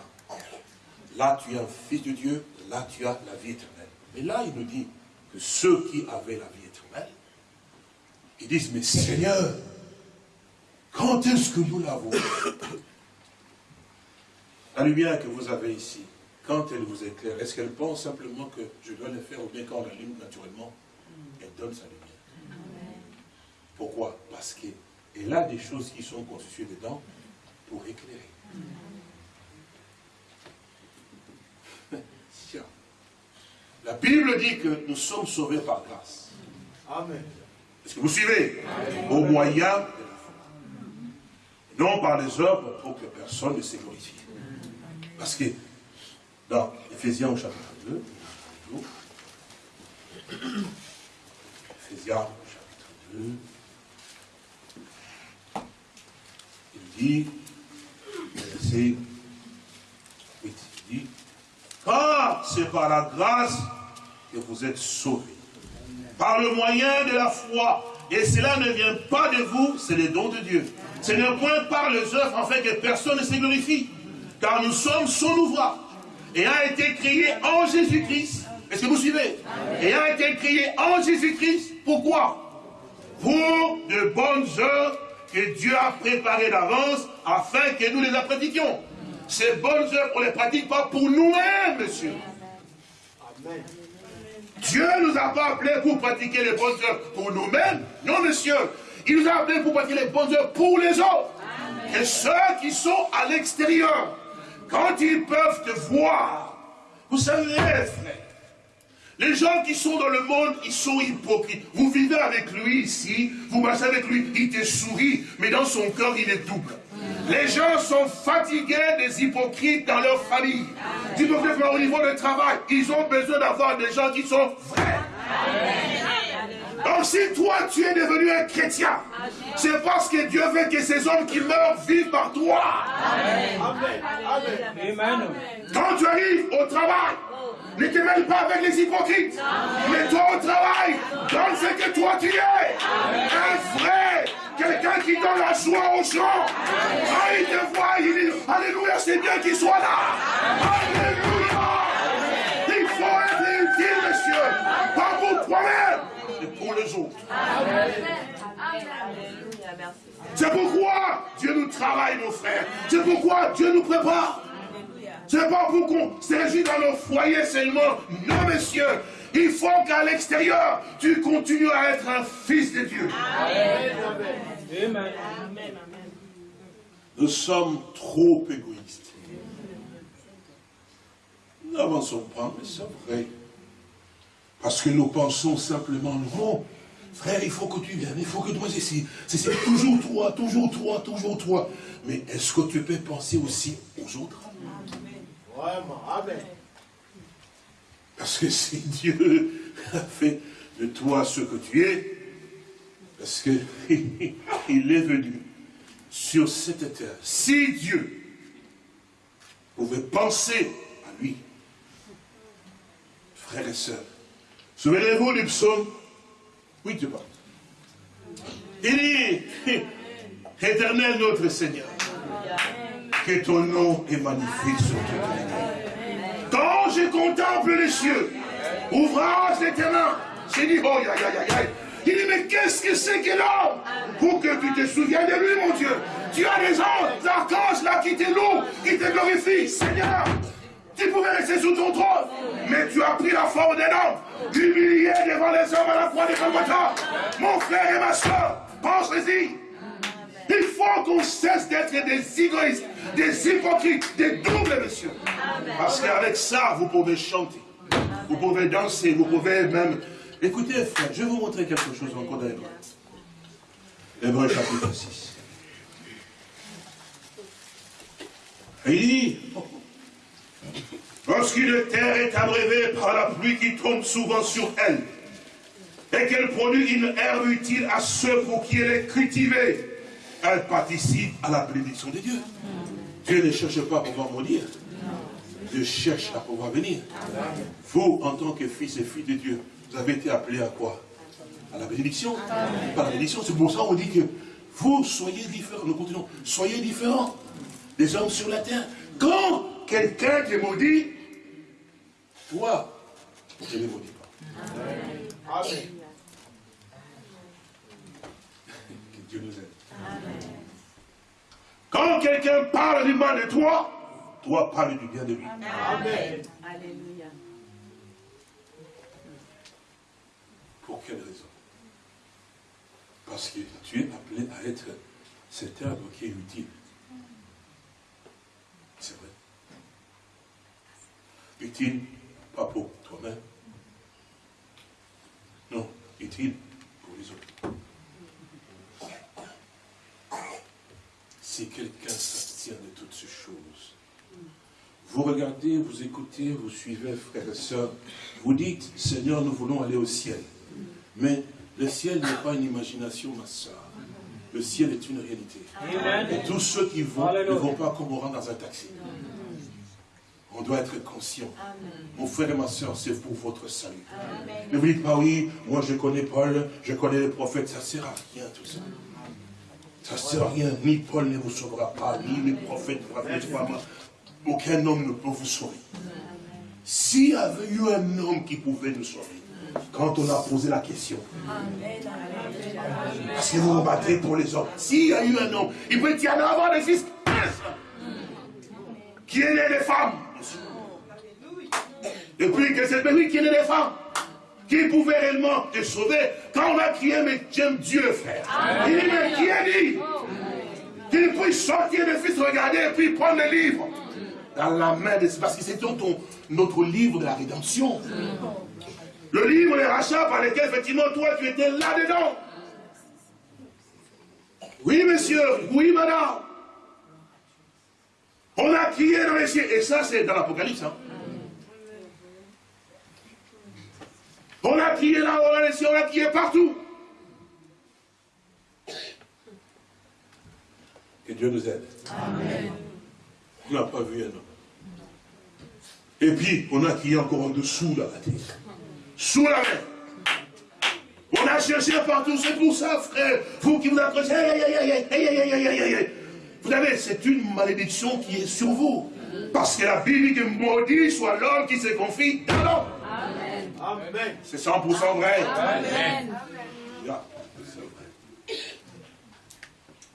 Là, tu es un fils de Dieu. Là, tu as la vie éternelle. Mais là, il nous dit que ceux qui avaient la vie éternelle, ils disent, mais Seigneur, quand est-ce que nous l'avons La lumière que vous avez ici, quand elle vous éclaire, est-ce qu'elle pense simplement que je dois le faire ou bien quand on l'allume naturellement, elle donne sa lumière? Pourquoi? Parce qu'elle a des choses qui sont constituées dedans pour éclairer. La Bible dit que nous sommes sauvés par grâce. Amen. Est-ce que vous suivez? Au moyen de la foi. Non par les œuvres pour que personne ne s'est glorifie. Parce que dans Ephésiens au chapitre 2, Ephésiens au chapitre 2, il dit, verset 8, il dit, car c'est par la grâce que vous êtes sauvés. Par le moyen de la foi. Et cela ne vient pas de vous, c'est le don de Dieu. Ce n'est point par les œuvres, fait, que personne ne se glorifie. Car nous sommes son ouvrage. Et a été créé en Jésus-Christ. Est-ce que vous suivez? Et a été créé en Jésus-Christ. Pourquoi? Pour de bonnes œuvres que Dieu a préparées d'avance afin que nous les pratiquions. Ces bonnes œuvres, on ne les pratique pas pour nous-mêmes, monsieur. Dieu ne nous a pas appelés pour pratiquer les bonnes œuvres pour nous-mêmes. Non, monsieur. Il nous a appelés pour pratiquer les bonnes œuvres pour les autres. Et ceux qui sont à l'extérieur, quand ils peuvent te voir, vous savez, frère, les gens qui sont dans le monde, ils sont hypocrites. Vous vivez avec lui ici, vous marchez avec lui, il te sourit, mais dans son cœur, il est double. Les gens sont fatigués des hypocrites dans leur famille. Hypocrites au niveau du travail. Ils ont besoin d'avoir des gens qui sont vrais. Donc si toi tu es devenu un chrétien, c'est parce que Dieu veut que ces hommes qui meurent vivent par toi. Amen. Quand tu arrives au travail, ne te mêle pas avec les hypocrites. Mais toi au travail, donne ce que toi tu es. Un vrai quelqu'un qui donne la joie aux gens. Ah, il te voit, il dit, Alléluia, c'est bien qu'il soit là. Alléluia. Il faut être utile, monsieur. Pas pour toi-même, mais pour les autres. C'est pourquoi Dieu nous travaille, nos frères. C'est pourquoi Dieu nous prépare. C'est pas pour qu'on s'agit dans nos foyers seulement. Non, messieurs. Il faut qu'à l'extérieur, tu continues à être un fils de Dieu. Amen. Nous sommes trop égoïstes. Nous n'avançons pas, mais c'est vrai. Parce que nous pensons simplement, non, frère, il faut que tu viennes, il faut que toi ici. C'est toujours toi, toujours toi, toujours toi. Mais est-ce que tu peux penser aussi aux autres? Vraiment, Amen. Parce que si Dieu a fait de toi ce que tu es, parce qu'il est venu sur cette terre. Si Dieu pouvait penser à lui, frères et sœurs, souvenez-vous du psaume Oui, tu parles. Il dit, éternel notre Seigneur, que ton nom est magnifique sur toute la Quand je contemple les cieux, ouvrage l'éternel, j'ai dit, oh, ya, ya, ya, Il dit, mais qu'est-ce que c'est que l'homme Pour que tu te souviennes de lui, mon Dieu. Tu as des anges, archanges là qui te louent, qui te glorifient. Seigneur, tu pouvais rester sous ton trône, mais tu as pris la forme d'un homme, humilié devant les hommes à la croix de Golgotha. Mon frère et ma soeur, pense-y. Il faut qu'on cesse d'être des égoïstes, des hypocrites, des doubles, monsieur. Parce qu'avec ça, vous pouvez chanter, vous pouvez danser, vous pouvez même... Écoutez, frère, je vais vous montrer quelque chose encore dans l'Hébreu. Hébreu chapitre 6. Il dit, lorsqu'une terre est abrévée par la pluie qui tombe souvent sur elle, et qu'elle produit une herbe utile à ceux pour qui elle est cultivée, elle participe à la bénédiction de Dieu. Dieu ne cherche pas à pouvoir maudire. Dieu cherche à pouvoir venir. Vous, en tant que fils et filles de Dieu, vous avez été appelés à quoi? À la bénédiction. Par la bénédiction. C'est pour ça qu'on dit que vous soyez différents. Nous continuons. Soyez différents des hommes sur la terre. Quand quelqu'un te maudit, toi, je ne maudis pas. Amen. Que Dieu nous aide. Quand quelqu'un parle du mal de toi, toi parle du bien de lui. Amen. Alléluia. Pour quelle raison? Parce que tu es appelé à être cet herbe qui est utile. C'est vrai. Utile, pas pour toi-même? Non, utile pour les autres. Si quelqu'un s'abstient de toutes ces choses. Vous regardez, vous écoutez, vous suivez, frères et sœurs, vous dites, Seigneur, nous voulons aller au ciel. Mais le ciel n'est pas une imagination, ma soeur. Le ciel est une réalité. Et tous ceux qui vont ne vont pas comme on rentre dans un taxi. On doit être conscient. Mon frère et ma soeur, c'est pour votre salut. Ne vous dites pas, oui, moi je connais Paul, je connais les prophètes, ça ne sert à rien tout ça. Ça ne sert à rien. Ni Paul ne vous sauvera pas, ni les prophètes ne vous pas. Aucun homme ne peut vous sauver. S'il y avait eu un homme qui pouvait nous sauver, quand on a posé la question, parce que vous vous battez pour les hommes, s'il y a eu un homme, il peut y en avoir des fils qui est né des femmes? Et puis que c'est lui qui est né des femmes qui pouvait réellement te sauver quand on a crié, mais j'aime Dieu, frère. Il dit, mais qui a dit? Qu'il puisse sortir le fils, regarder et puis prendre le livre dans la main de... Parce que c'est notre livre de la rédemption. Le livre de rachat par lequel, effectivement, toi, tu étais là-dedans. Oui, monsieur, oui, madame. On a crié dans les cieux. Et ça, c'est dans l'Apocalypse. Hein. On a crié là, on a laissé, on a crié partout. Que Dieu nous aide. Amen. On n'a pas vu un homme. Et puis, on a crié encore en dessous la terre. Sous la mer. On a cherché partout. C'est pour ça, frère, vous qui vous accrochez, vous savez, c'est une malédiction qui est sur vous. Parce que la Bible dit maudit soit l'homme qui se confie dans l'homme. Amen. C'est 100% vrai. Amen.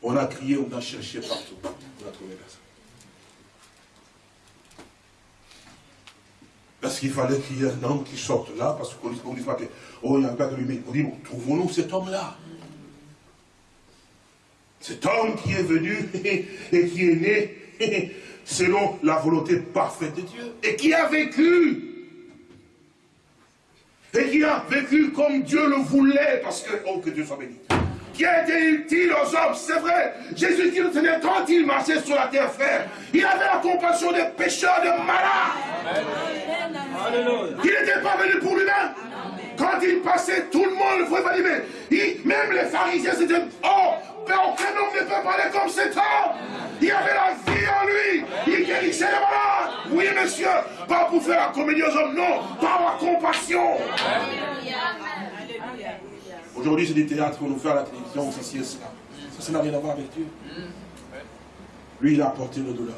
On a crié, on a cherché partout. On a trouvé personne. Parce qu'il fallait qu'il y ait un homme qui sorte là, parce qu'on ne dit pas que, oh, il n'y a pas de lumière. On dit, bon, trouvons-nous cet homme-là. Cet homme qui est venu et qui est né selon la volonté parfaite de Dieu. Et qui a vécu. Et qui a vécu comme Dieu le voulait, parce que, oh, que Dieu soit béni qui a été utile aux hommes, c'est vrai. Jésus qui le tenait quand il marchait sur la terre, frère. Il avait la compassion des pécheurs, des malades. Il n'était pas venu pour lui-même. Quand il passait, tout le monde le voyait mais même les pharisiens c'était Oh, mais aucun homme ne peut parler comme cet homme. Il avait la vie en lui. Il guérissait les malades. Oui, monsieur. Pas pour faire la comédie aux hommes, non. Par la compassion. Aujourd'hui, c'est du théâtre qu'on nous fait à la télévision, ceci et cela. Ça, ça n'a rien à voir avec Dieu. Lui, il a apporté nos douleurs.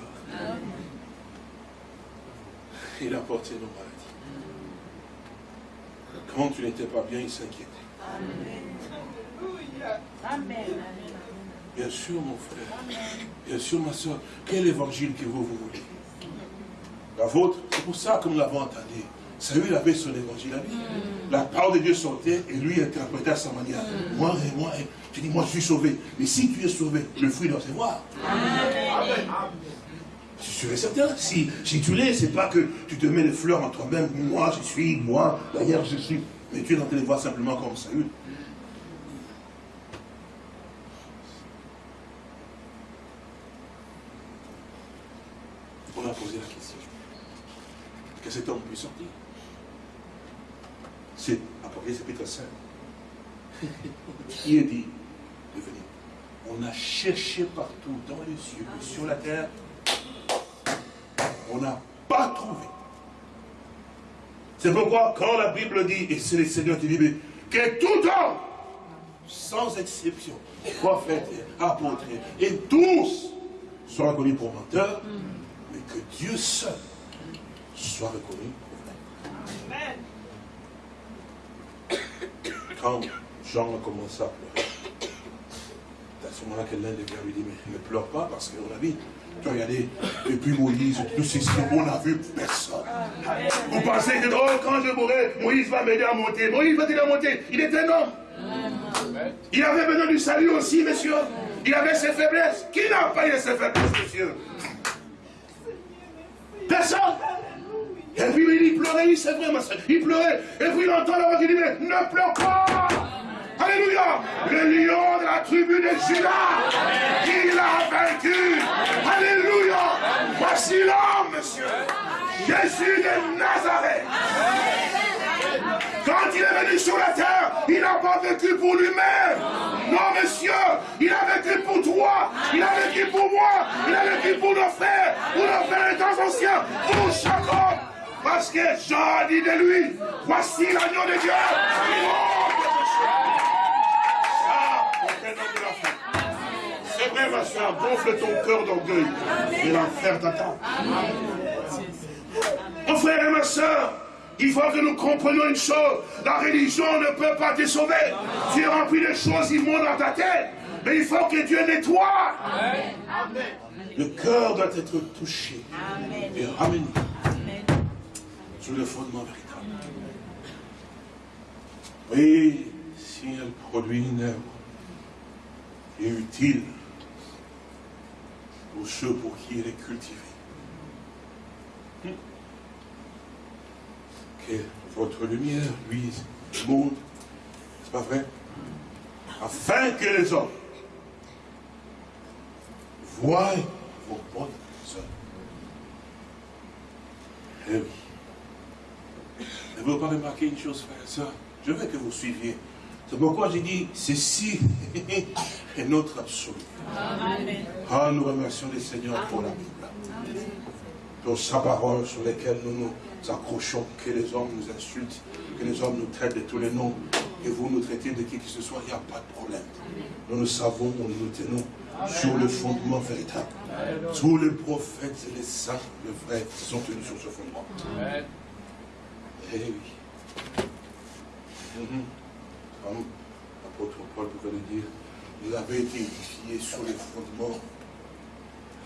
Il a apporté nos maladies. Quand tu n'étais pas bien, il s'inquiétait. Bien sûr, mon frère. Bien sûr, ma soeur. Quel évangile que vous, vous voulez La vôtre, c'est pour ça que nous l'avons entendu. Saül avait son évangile à lui. La parole de Dieu sortait et lui interprétait à sa manière. Moi et moi, tu dis, moi je suis sauvé. Mais si tu es sauvé, le fruit doit se voir. Amen. Je suis certain. Si, si tu l'es, c'est pas que tu te mets les fleurs en toi-même. Moi je suis, moi, d'ailleurs je suis. Mais tu es en train de voir simplement comme Saül. On a posé la question. Que cet homme puisse sortir. C'est Apocalypse chapitre 5. Qui est dit de venir On a cherché partout, dans les cieux sur la terre. On n'a pas trouvé. C'est pourquoi, quand la Bible dit, et c'est le Seigneur qui dit, que tout homme, sans exception, prophète, apôtre, et tous soient reconnus pour menteurs, mais que Dieu seul soit reconnu. Quand Jean a commencé à pleurer, c'est à ce moment-là que l'un des gars lui dit, mais ne pleure pas parce qu'on a vu, tu as regardé, depuis Moïse, tout ceci, on n'a vu personne. Vous pensez que oh, quand je mourrai, Moïse va m'aider à monter. Moïse va t'aider à monter. Il est un homme. Il avait besoin du salut aussi, monsieur. Il avait ses faiblesses. Qui n'a pas eu ses faiblesses, monsieur? Personne. Et puis il pleurait, oui, c'est vrai, ma soeur. Il pleurait. Et puis il entend la voix qui dit, mais ne pleure pas. Alléluia. Le lion de la tribu de Judas, il a vaincu. Alléluia. Voici l'homme, monsieur. Jésus de Nazareth. Quand il est venu sur la terre, il n'a pas vécu pour lui-même. Non, monsieur, il a vécu pour toi, il a vécu pour moi, il a vécu pour nos frères, pour nos frères temps anciens, pour chaque homme. Parce que Jean dit de lui, voici l'agneau de Dieu. C'est vrai, ma soeur, gonfle ton cœur d'orgueil. Et l'enfer t'attend. Mon frère et ma soeur, il faut que nous comprenions une chose. La religion ne peut pas te sauver. Tu es rempli de choses immondes dans ta tête. Mais il faut que Dieu nettoie. Le cœur doit être touché et ramené sur le fondement véritable. Oui, si elle produit une œuvre est utile pour ceux pour qui elle est cultivée, que votre lumière luise le monde, n'est-ce pas vrai? Afin que les hommes voient vos bonnes œuvres. Eh oui. Ne vous pas remarquer une chose, frère et soeur Je veux que vous suiviez. C'est pourquoi j'ai dit, ceci est notre absolu. Ah, nous remercions les Seigneurs pour la Bible. Pour sa parole sur laquelle nous nous accrochons, que les hommes nous insultent, que les hommes nous traitent de tous les noms. et vous nous traitez de qui que ce soit, il n'y a pas de problème. Nous nous savons, nous nous tenons sur le fondement véritable. Tous les prophètes et les saints, le vrai, sont tenus sur ce fondement. Eh oui. Mhm. Comme l'apôtre Paul pouvait le dire, vous avez été édifiés sur les fondements,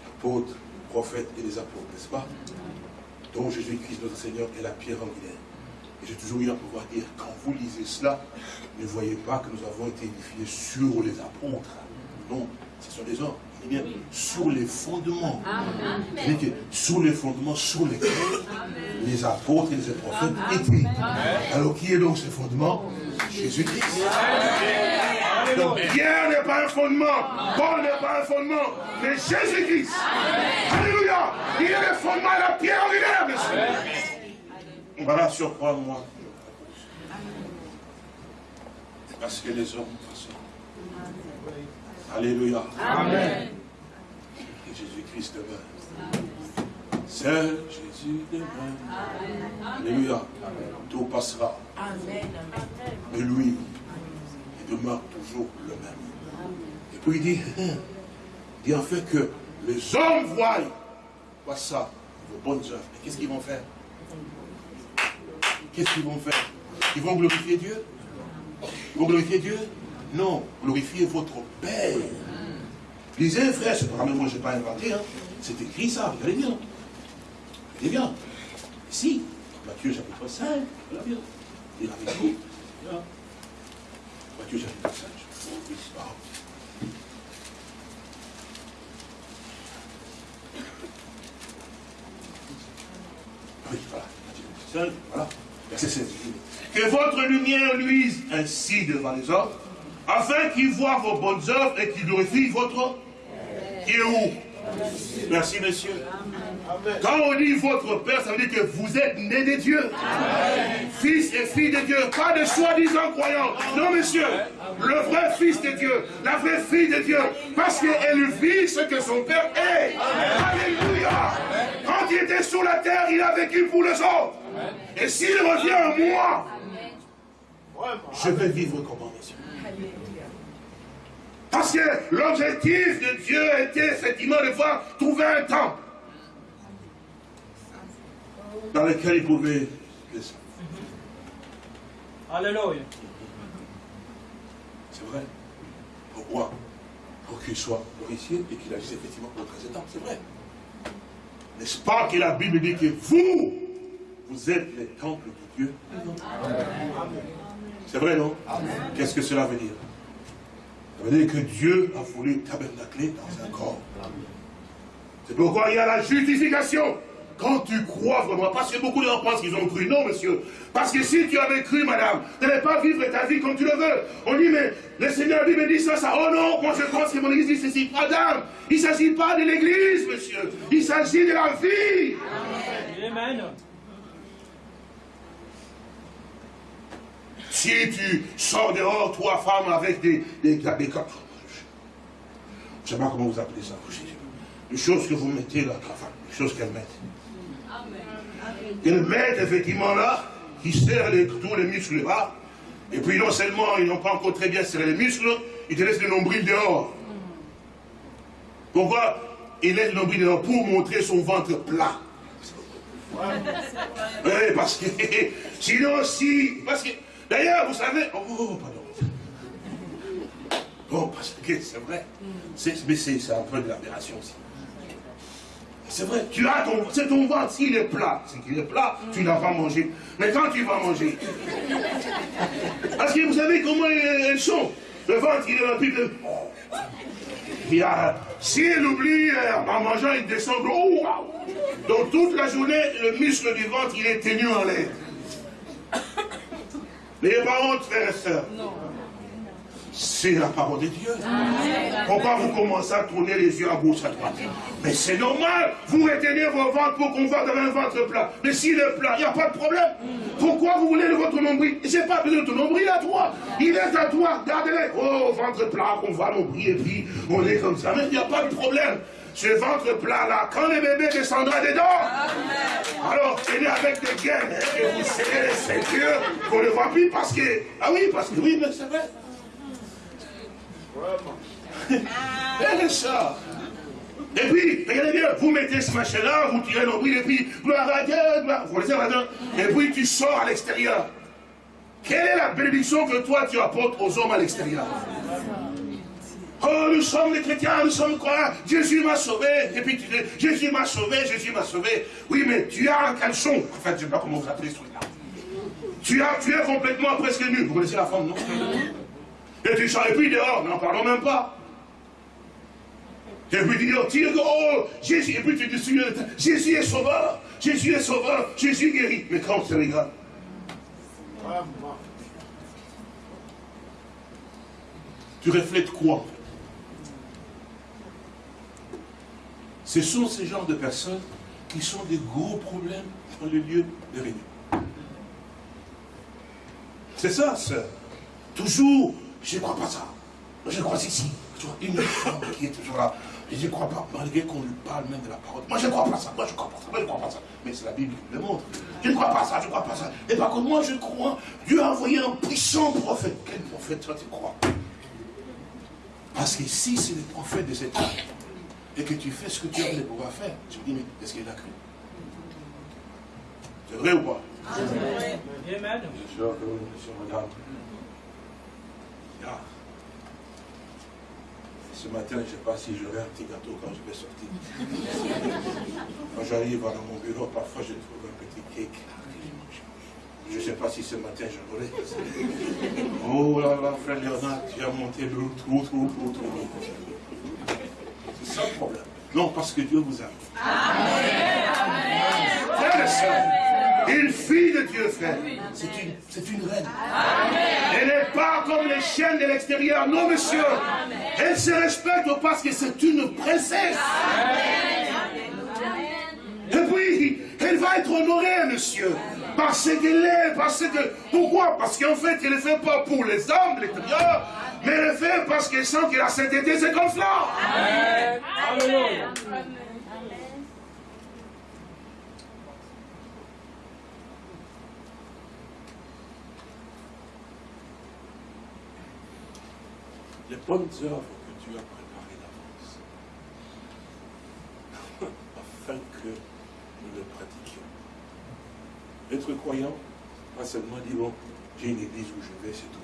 l'apôtre, le prophète et les apôtres, n'est-ce pas? Dont Jésus-Christ, notre Seigneur, est la pierre angulaire. Et j'ai toujours eu à pouvoir dire, quand vous lisez cela, ne voyez pas que nous avons été édifiés sur les apôtres. Non, ce sont des hommes. Dit bien, sur les fondements. Amen. Que sur les fondements sur lesquels les apôtres et les prophètes étaient. Alors qui est donc ce fondement? Jésus-Christ. Donc Pierre n'est pas un fondement, Paul n'est pas un fondement, mais Jésus-Christ. Alléluia. Il est le fondement et la pierre angulaire, monsieur. Voilà sur quoi moi. Parce que les hommes. Alléluia. Amen. Et Jésus-Christ demeure. Seul Jésus demeure. Alléluia. Tout passera. Amen. Mais lui, il demeure toujours le même. Et puis il dit, hein, il dit en fait que les hommes voient, voient ça, vos bonnes œuvres. Et qu'est-ce qu'ils vont faire? Qu'est-ce qu'ils vont faire? Ils vont glorifier Dieu? Ils vont glorifier Dieu? Non, glorifier votre Père. Lisez, frère, c'est pas moi, je n'ai pas inventé, hein. c'est écrit ça, regardez bien. Regardez bien. Ici, Matthieu chapitre 5, regardez bien. Il avec vous. Matthieu chapitre 5, je vous ça. Oui, voilà. Matthieu 5, voilà. Verset 16. Que votre lumière luise ainsi devant les hommes, afin qu'ils voient vos bonnes œuvres et qu'ils glorifient votre... Qui est où Merci, monsieur. Quand on dit votre Père, ça veut dire que vous êtes né de Dieu. Fils et fille de Dieu. Pas de soi-disant croyants. Non, monsieur. Le vrai fils de Dieu. La vraie fille de Dieu. Parce qu'elle vit ce que son Père est. Alléluia. Quand il était sur la terre, il a vécu pour les autres. Et s'il revient à moi, je vais vivre comment, monsieur parce que l'objectif de Dieu était effectivement de voir trouver un temple dans lequel il pouvait descendre. Alléluia. C'est vrai. Pourquoi Pour qu'il soit glorifié et qu'il agisse effectivement pour le président. C'est vrai. N'est-ce pas que la Bible dit que vous, vous êtes les temples de Dieu? C'est vrai, non Qu'est-ce que cela veut dire ça veut dire que Dieu a voulu tabernacler dans un corps. C'est pourquoi il y a la justification. Quand tu crois vraiment, parce que beaucoup de gens pensent qu'ils ont cru. Non, monsieur. Parce que si tu avais cru, madame, tu n'allais pas vivre ta vie comme tu le veux. On dit, mais le Seigneur dit, mais dit ça, ça. Oh non, moi je pense que mon église dit ceci. Madame, il ne s'agit pas de l'église, monsieur. Il s'agit de la vie. Amen. Si tu sors dehors, toi, femme, avec des, des, des, je ne sais pas comment vous appelez ça. Les choses que vous mettez là, les choses qu'elles mettent. Qu'elles mettent effectivement là, qui serrent les, tous les muscles là. Et puis non seulement ils n'ont pas encore très bien serré les muscles, ils te laissent le nombril dehors. Pourquoi Ils laissent le nombril dehors pour montrer son ventre plat? Oui, parce que sinon si, parce que D'ailleurs, vous savez... Oh, oh, oh pardon. Bon, parce que c'est vrai. Mais c'est un peu de l'aberration aussi. C'est vrai, tu as ton, c'est ton ventre, s'il est plat, c'est qu'il est plat, tu n'as pas mangé. Mais quand tu vas manger, parce que vous savez comment elles sont. Le ventre, il est peu de... Il a, si elle oublie, euh, en mangeant, il descend. Oh, Donc toute la journée, le muscle du ventre, il est tenu en l'air. N'ayez pas honte, frères et sœurs. C'est la parole de Dieu. Pourquoi vous commencez à tourner les yeux à gauche, à droite? Mais c'est normal. Vous retenez vos ventres pour qu'on voit dans un ventre plat. Mais s'il est plat, il n'y a pas de problème. Pourquoi vous voulez votre nombril? J'ai pas besoin de ton nombril à toi. Il est à toi. Gardez-le. Oh, ventre plat, on voit nombril et puis on est comme ça. Mais il n'y a pas de problème ce ventre plat-là, quand le bébé descendra dedans, alors traînez avec des gains, et vous serrez les ceintures, qu'on ne voit plus parce que... Ah oui, parce que oui, mais c'est vrai. Regardez ça. Et puis, regardez bien, vous mettez ce machin-là, vous tirez l'ombril, et puis, gloire à Dieu, gloire, vous laissez là et puis tu sors à l'extérieur. Quelle est la bénédiction que toi tu apportes aux hommes à l'extérieur? Oh, nous sommes des chrétiens, nous sommes quoi? Jésus m'a sauvé. Et puis tu dis, Jésus m'a sauvé, Jésus m'a sauvé. Oui, mais tu as un caleçon. En fait, je ne sais pas comment vous appelez ce truc-là. Tu, tu es complètement presque nu. Vous connaissez la femme, non? Et tu sors, et puis dehors, n'en parlons même pas. Et puis tu dis, oh, oh, Jésus, et puis tu dis, Jésus est sauveur, Jésus est sauveur, Jésus guérit. Mais quand tu regardes, tu reflètes quoi? Ce sont ces genres de personnes qui sont des gros problèmes dans le lieu de réunion. C'est ça, sœur. Toujours, je ne crois pas ça. Je crois ici. Une femme qui est toujours là. Je ne crois pas, malgré qu'on lui parle même de la parole. Moi, je ne crois pas ça. Moi, je ne crois pas ça. Moi, je ne crois pas ça. Mais c'est la Bible qui le montre. Je ne crois pas ça. Je ne crois pas ça. Et par contre, moi, je crois. Dieu a envoyé un puissant prophète. Quel prophète toi, tu crois? Parce que si c'est le prophète de cet temps, et que tu fais ce que tu as de pouvoir faire, tu me dis, mais est-ce qu'il a cru? C'est vrai ou pas? Je regarde. Ce matin, je ne sais pas si j'aurai un petit gâteau quand je vais sortir. Quand j'arrive dans mon bureau, parfois je trouve un petit cake. Je ne sais pas si ce matin je l'aurai. Oh là là, frère Léonard, tu as monté le trop, trop, trop, trop. Le problème. Non, parce que Dieu vous aime. Amen. Amen. Une fille de Dieu, frère. C'est une, une reine. Elle n'est pas comme les chiennes de l'extérieur. Non, monsieur. Elle se respecte parce que c'est une princesse. Et puis, elle va être honorée, monsieur. Parce qu'elle est, parce que... Pourquoi? Parce qu'en fait, elle ne fait pas pour les hommes de l'extérieur, mais le fait parce qu'elle sent que la sainteté, c'est comme cela. Amen. les bonnes œuvres que Dieu a préparées d'avance, afin que nous le pratiquions. Être croyant, pas seulement dire, bon, j'ai une église où je vais, c'est tout.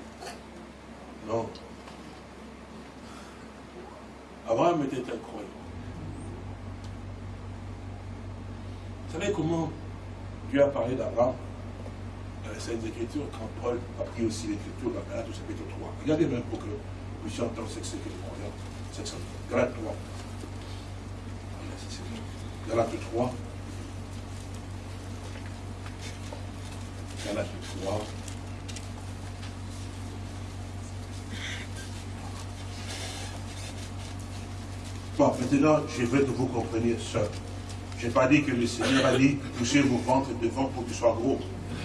Non. Abraham était un croyant. Vous savez comment Dieu a parlé d'Abraham dans les Saintes Écritures, quand Paul a pris aussi l'Écriture dans Galates au chapitre 3. Regardez même pour que puissions entendre ce que c'est que le croyant. C'est ça. Galate 3. Galate 3. Galate 3. Maintenant, je veux que vous compreniez ça. Je n'ai pas dit que le Seigneur a dit, touchez vos ventres devant pour qu'ils soient gros.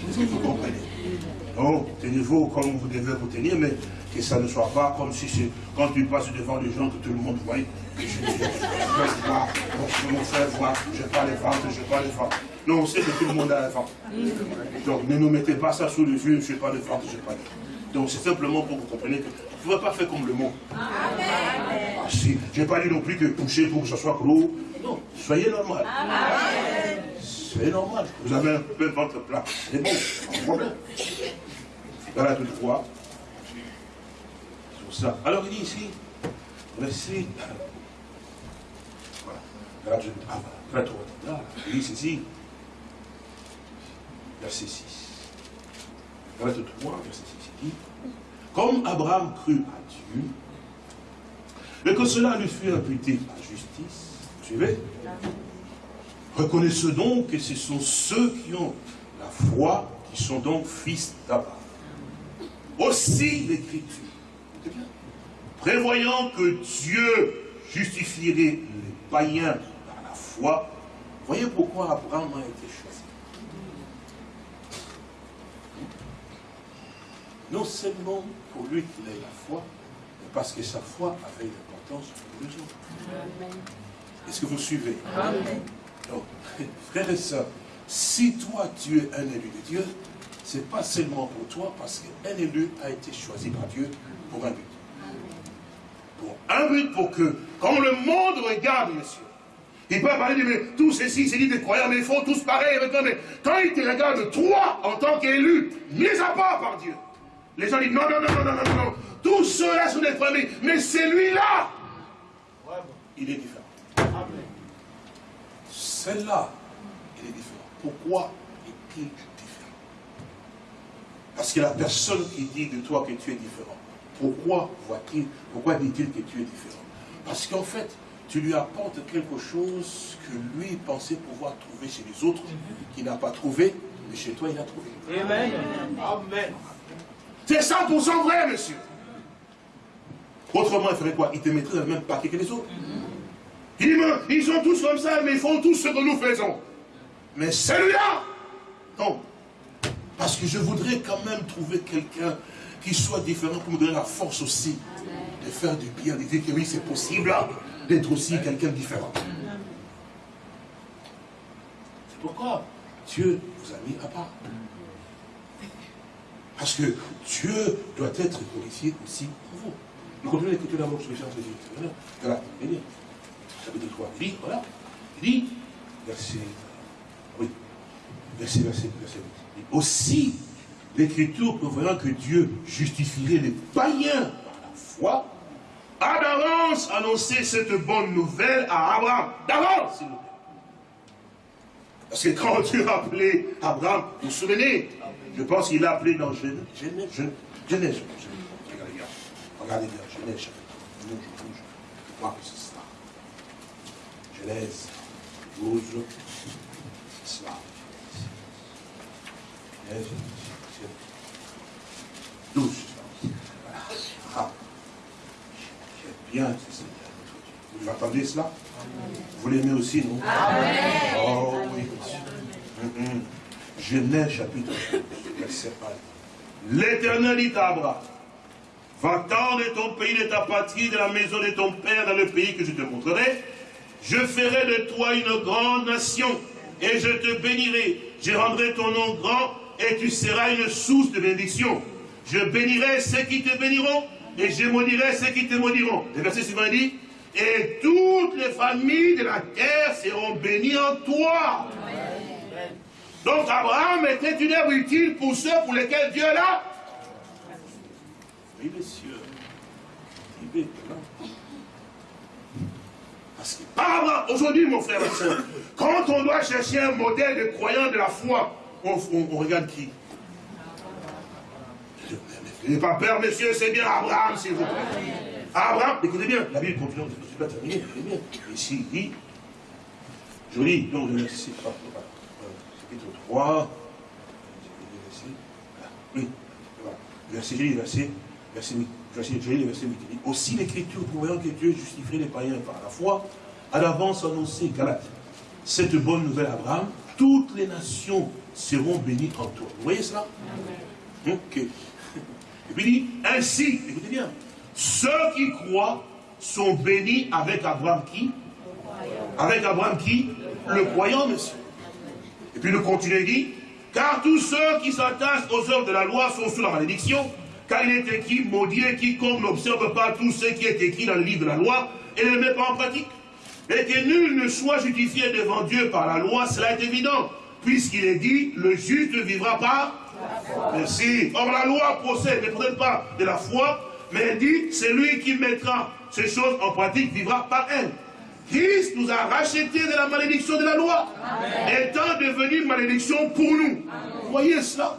Est-ce que vous comprenez? Non, tenez-vous comme vous devez vous tenir, mais que ça ne soit pas comme si c'est quand tu passes devant les gens que tout le monde voit, que je, je, voir, mon frère voit, je pas les ventes, je pas les ventes. Non, on sait que tout le monde a les ventes. Donc ne nous mettez pas ça sous les yeux, je pas de ventes, je n'ai pas de donc c'est simplement pour vous compreniez que ne pouvez pas faire comme le monde. Ah, si. Je n'ai pas dit non plus que pousser pour que ce soit gros. Non, soyez normal. C'est normal. Vous avez un peu votre plat. C'est bon, problème. Voilà toutefois, ça. Alors il dit ici, verset, voilà, je, ah, voilà, là, il dit ceci, verset 6. Verset 3, verset 6, il dit, comme Abraham crut à Dieu, et que cela lui fut imputé à justice, suivez Reconnaissez donc que ce sont ceux qui ont la foi, qui sont donc fils d'Abraham. Aussi l'Écriture prévoyant que Dieu justifierait les païens par la foi, voyez pourquoi Abraham a été choisi. Non seulement pour lui qu'il ait la foi, mais parce que sa foi avait une importance pour les autres. Est-ce que vous suivez? Amen. Donc, frères et sœurs, si toi tu es un élu de Dieu, c'est pas seulement pour toi, parce qu'un élu a été choisi par Dieu pour un but. Pour un but, pour que, quand le monde regarde, monsieur, il peut parler de mais, tous ceci, c'est dit des croyants, mais ils font tous pareil avec toi. Mais quand il te regarde, toi, en tant qu'élu, mis à part par Dieu, les gens disent non, non, non, non, non, non, non. Tous ceux-là sont des familles, mais celui-là, il est différent. Celle-là, il est différent. Pourquoi est-il différent? Parce que la personne qui dit de toi que tu es différent, pourquoi voit-il, pourquoi dit-il que tu es différent? Parce qu'en fait, tu lui apportes quelque chose que lui pensait pouvoir trouver chez les autres, qu'il n'a pas trouvé, mais chez toi il a trouvé. Amen. Amen. C'est 100% vrai, monsieur. Autrement, il ferait quoi? Il te mettrait dans le même paquet que les autres. ils sont tous comme ça, mais ils font tout ce que nous faisons. Mais celui-là, non. Parce que je voudrais quand même trouver quelqu'un qui soit différent pour me donner la force aussi de faire du bien, de dire que oui, c'est possible d'être aussi quelqu'un différent. C'est pourquoi Dieu vous a mis à part. Parce que Dieu doit être glorifié aussi pour vous. Nous continuons d'écouter l'amour sur les chants de Dieu. Voilà, venez. Chapitre 3. Il dit, voilà. Il dit, verset, oui, verset, verset, verset. Aussi, l'Écriture prévoyant que Dieu justifierait les païens par la foi, a d'avance annoncé cette bonne nouvelle à Abraham. D'avance, s'il vous plaît. Parce que quand Dieu a appelé Abraham, vous vous souvenez? Je pense qu'il l'a appelé dans Genèse. Genèse, Genèse. Regardez bien. Regardez bien, Genèse, chapitre 12. Je crois que c'est cela. Genèse 12. C'est cela. Genèse 12. Ah. Bien, c'est Seigneur. Vous entendez cela? Vous l'aimez aussi, non? Amen. Oh oui, monsieur. Mm Genèse chapitre 12, verset 1. L'éternel dit à Abraham, va-t'en de ton pays, de ta patrie, de la maison de ton père, dans le pays que je te montrerai. Je ferai de toi une grande nation, et je te bénirai. Je rendrai ton nom grand, et tu seras une source de bénédiction. Je bénirai ceux qui te béniront, et je maudirai ceux qui te maudiront. Le verset suivant dit, et toutes les familles de la terre seront bénies en toi. Donc Abraham était une œuvre utile pour ceux pour lesquels Dieu là. Oui, monsieur. Parce que par aujourd'hui, mon frère et soeur, quand on doit chercher un modèle de croyant de la foi, on, regarde qui? N'ayez pas peur, monsieur, c'est bien Abraham, s'il vous plaît. Abraham, écoutez bien, la Bible continue, je ne suis pas terminé, écoutez bien. Ici, il dit, je lis, donc, le verset, chapitre 3, oui, verset, verset, verset 8, je lis le verset 8, il dit, aussi l'écriture, voyant que Dieu justifierait les païens par la foi, à l'avance annoncé, Galate, cette bonne nouvelle Abraham, toutes les nations seront bénies en toi. Vous voyez cela? Ok. Et puis il dit, ainsi, écoutez bien, ceux qui croient sont bénis avec Abraham qui? Avec Abraham qui? Le croyant, monsieur. Et puis nous continuons, dit, car tous ceux qui s'attachent aux œuvres de la loi sont sous la malédiction, car il est écrit, maudit quiconque n'observe pas tout ce qui est écrit dans le livre de la loi et ne le met pas en pratique. Et que nul ne soit justifié devant Dieu par la loi, cela est évident, puisqu'il est dit, le juste vivra par Merci. Or, la loi procède, ne peut pas de la foi, mais elle dit, c'est lui qui mettra ces choses en pratique, vivra par elle. Christ nous a rachetés de la malédiction de la loi, étant devenu malédiction pour nous. Vous voyez cela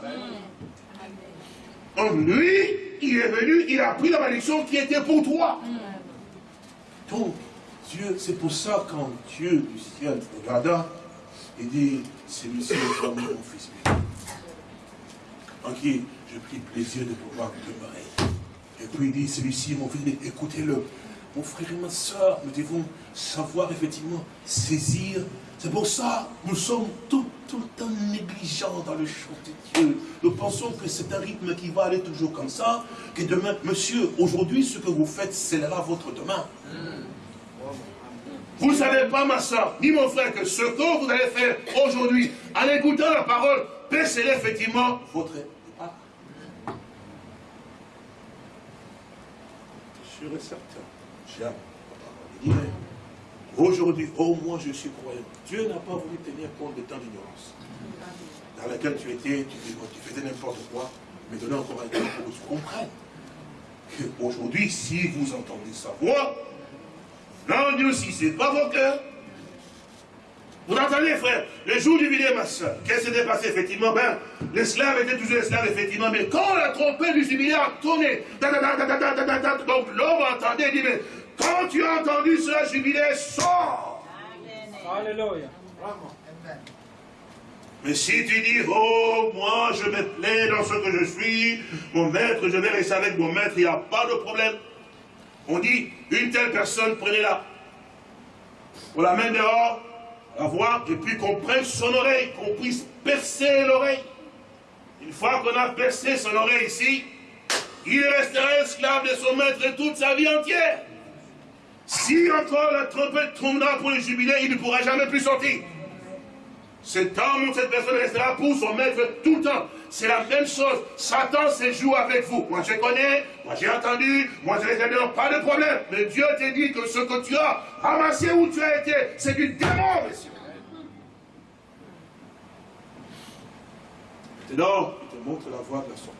Donc lui, il est venu, il a pris la malédiction qui était pour toi. Donc, Dieu, c'est pour ça quand Dieu du ciel regarda, il dit, celui-ci est mon fils en qui j'ai pris plaisir de pouvoir demeurer. Et puis il dit, celui-ci, mon fils, écoutez-le. Mon frère et ma soeur, nous devons savoir effectivement saisir. C'est pour ça nous sommes tout, tout le temps négligents dans le champ de Dieu. Nous pensons que c'est un rythme qui va aller toujours comme ça, que demain, monsieur, aujourd'hui, ce que vous faites scellera votre demain. Vous ne savez pas, ma soeur, ni mon frère, que ce que vous allez faire aujourd'hui, en écoutant la parole, baisserez effectivement votre départ. Sûr et certain. Aujourd'hui, au moins je suis croyant. Dieu n'a pas voulu tenir compte de temps d'ignorance. Dans laquelle tu étais, tu, faisais n'importe quoi, mais donner encore un temps pour que tu comprennes. Qu'aujourd'hui, si vous entendez sa voix, Dieu aussi, c'est pas vos cœurs. Vous entendez, frère? Le jour du vidéo, ma soeur, qu'est-ce qui s'est passé, effectivement Ben, l'esclave était toujours esclave, effectivement, mais quand la trompette du jubilé a tourné, donc l'homme entendait, il dit, mais quand tu as entendu cela, jubilé, sors Alléluia. Mais si tu dis, oh, moi, je me plais dans ce que je suis, mon maître, je vais rester avec mon maître, il n'y a pas de problème. On dit, une telle personne, prenez-la. On la met dehors, la voir, et puis qu'on prenne son oreille, qu'on puisse percer l'oreille. Une fois qu'on a percé son oreille ici, il restera esclave de son maître toute sa vie entière. Si encore la trompette tournera pour le jubilé, il ne pourra jamais plus sortir. Cet homme ou cette personne restera pour son maître tout le temps. C'est la même chose. Satan se joue avec vous. Moi je connais, moi j'ai entendu, moi je les ai pas de problème. Mais Dieu te dit que ce que tu as ramassé où tu as été, c'est du démon, monsieur. Maintenant, il te montre la voie de la sortie.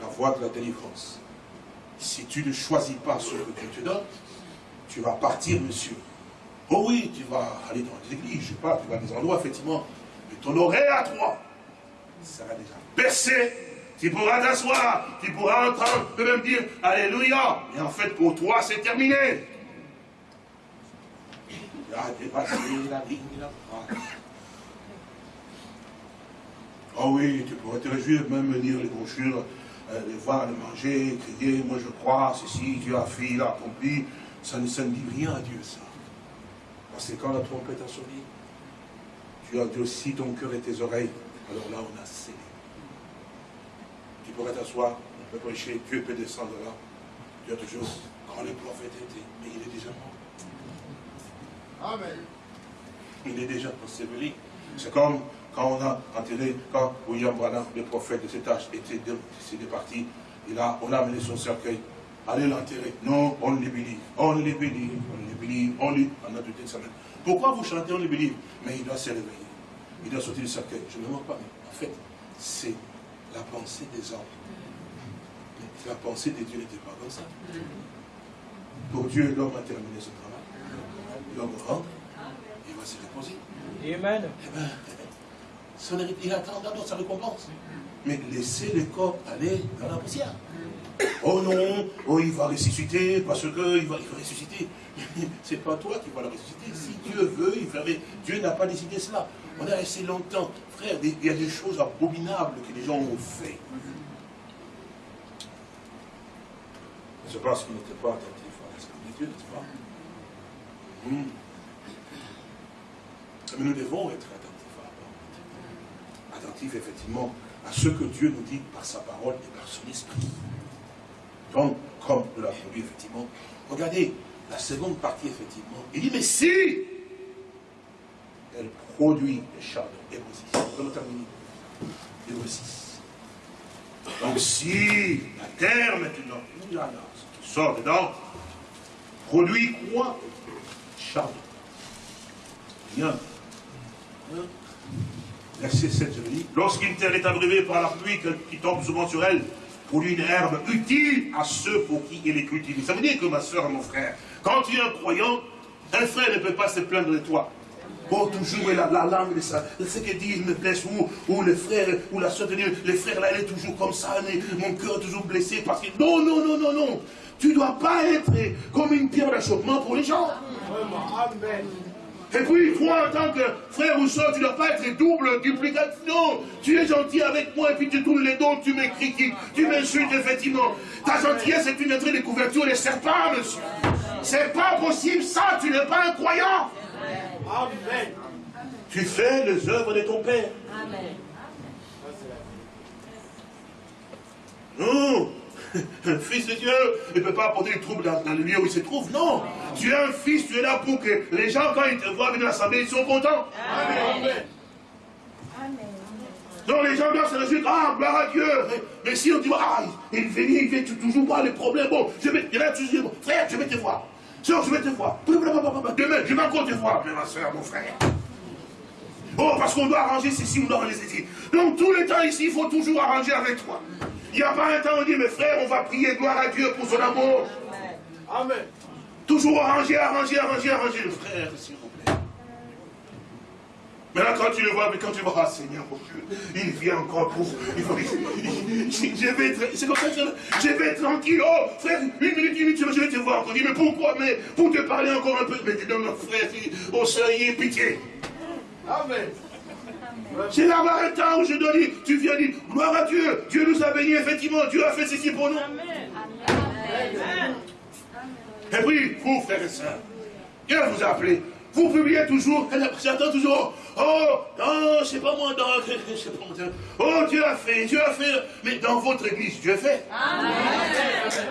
La voie de la délivrance. Si tu ne choisis pas ce que Dieu te donne, tu vas partir, monsieur. Oh oui, tu vas aller dans les églises, je sais pas, tu vas à des endroits, effectivement. Mais ton oreille à toi sera déjà percé. Tu pourras t'asseoir, tu pourras entendre, tu peux même dire Alléluia. Mais en fait, pour toi, c'est terminé. Tu as dépassé la ligne la Oh oui, tu pourrais te réjouir, même lire les brochures, euh, les voir, les manger, crier, moi je crois, ceci, Dieu a fait, il a accompli. Ça ne, ça ne dit rien à Dieu, ça. Parce que quand la trompette a sonné, tu as dit aussi ton cœur et tes oreilles. Alors là, on a scellé. Tu pourrais t'asseoir, on peut prêcher, Dieu peut descendre là. Tu as toujours, quand le prophète était, mais il est déjà mort. Amen. Il est déjà enseveli. C'est comme quand on a enterré, quand William Branham, le prophète de cet âge, était parti, et là, on a amené son cercueil. Allez l'enterrer. Non, on l'ébélit. On l'ébélit. On l'ébélit. On lui. On a une semaine. Pourquoi vous chantez on l'ébélit Mais il doit se réveiller. Il doit sortir du cercueil. Je ne me moque pas, mais en fait, c'est la pensée des hommes. La pensée de Dieu n'était pas comme ça. Pour Dieu, l'homme a terminé son travail. L'homme rentre, il va se reposer. Amen. Eh son il attend d'abord sa récompense. Mais laissez le corps aller dans la poussière. Oh non, oh il va ressusciter parce qu'il va, il va ressusciter. C'est pas toi qui vas le ressusciter. Si Dieu veut, il va. Dieu n'a pas décidé cela. On a resté longtemps. Frère, il y a des choses abominables que les gens ont fait. Je pense qu'ils n'étaient pas attentifs à l'Esprit de Dieu, n'est-ce pas? Hmm. Mais nous devons être effectivement, à ce que Dieu nous dit par sa parole et par son esprit. Donc, comme nous l'avons vu, effectivement, regardez la seconde partie, effectivement. Il dit, mais si elle produit les chardons, Hébreu 6. On va terminer. Hébreu 6. Donc, si la terre, maintenant, ce qui sort dedans, produit quoi? Chardon. Bien. Verset 7, je dis. Lorsqu'une terre est abrivée par la pluie qui tombe souvent sur elle, produit une herbe utile à ceux pour qui il est cultivé. Ça veut dire que ma soeur mon frère, quand tu es un croyant, un frère ne peut pas se plaindre de toi. Oh, toujours la, la langue de ça. Ce qu'il dit, il me blesse. Ou, ou le frère, ou la soeur le frère là, il est toujours comme ça, mais mon cœur est toujours blessé parce que. Non, non, non, non, non. Tu ne dois pas être comme une pierre d'achoppement pour les gens. Amen. Et puis, toi, en tant que frère ou soeur, tu ne dois pas être double, duplicatif. Non, tu es gentil avec moi et puis tu tournes les dos, tu me critiques, tu m'insultes, effectivement. Ta gentillesse est une entrée de couverture des serpents, monsieur. C'est pas possible, ça, tu n'es pas un croyant. Amen. Tu fais les œuvres de ton Père. Amen. Non. Un fils de Dieu ne peut pas apporter des troubles dans, le lieu où il se trouve. Non. Tu es un fils, tu es là pour que les gens, quand ils te voient venir à l'assemblée, ils sont contents. Amen. Donc les gens doivent se réjouir, ah, gloire à Dieu. Mais si on dit, ah, il vient, il vient toujours voir les problèmes. Bon, je vais, il va toujours, frère, je vais te voir. Soeur, je vais te voir. Demain, je vais encore te voir, mais ma soeur, mon frère. Oh, parce qu'on doit arranger ceci, on doit arranger ceci. Donc, tout le temps ici, il faut toujours arranger avec toi. Il n'y a pas un temps où on dit, mes frères, on va prier, gloire à Dieu pour son amour. Amen. Toujours arranger, arranger, arranger, arranger. Frère, s'il vous plaît. Maintenant, quand tu le vois, mais quand tu vois, ah, Seigneur, mon Dieu, il vient encore pour. Il faut, je vais être. C'est comme ça je vais être tranquille. Oh, frère, une minute, une minute, je vais te voir encore. Mais pourquoi Mais pour te parler encore un peu. Mais dis, non, mon frère, oh, Seigneur, pitié. Amen. C'est là-bas un temps où je dois dire, tu viens dire, gloire à Dieu, Dieu nous a bénis, effectivement, Dieu a fait ceci pour nous. Amen. Et puis, vous, frères et sœurs, Dieu vous a appelé. Vous publiez toujours, j'attends toujours, oh, non, je sais pas moi, dans, sais pas moi, oh, Dieu a fait, Dieu a fait, mais dans votre église, Dieu fait. Amen.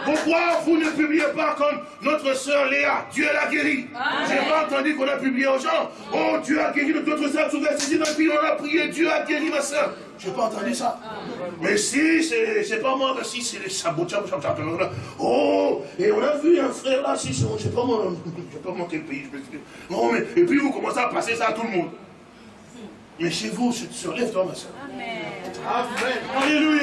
Pourquoi vous ne publiez pas comme notre sœur Léa, Dieu l'a guéri J'ai pas entendu qu'on a publié aux gens, oh, Dieu a guéri notre sœur, ici, dans puis on a prié, Dieu a guéri ma sœur. Je n'ai pas entendu ça. Mais si, c'est pas moi, si c'est les sabotages, oh, et on a vu un frère là, si, je ne sais pas moi, je sais pas moi quel pays, je me non, mais, et puis vous commencez à passer ça à tout le monde. Mais chez vous, se, se lève toi, ma soeur. Amen. Amen. Alléluia.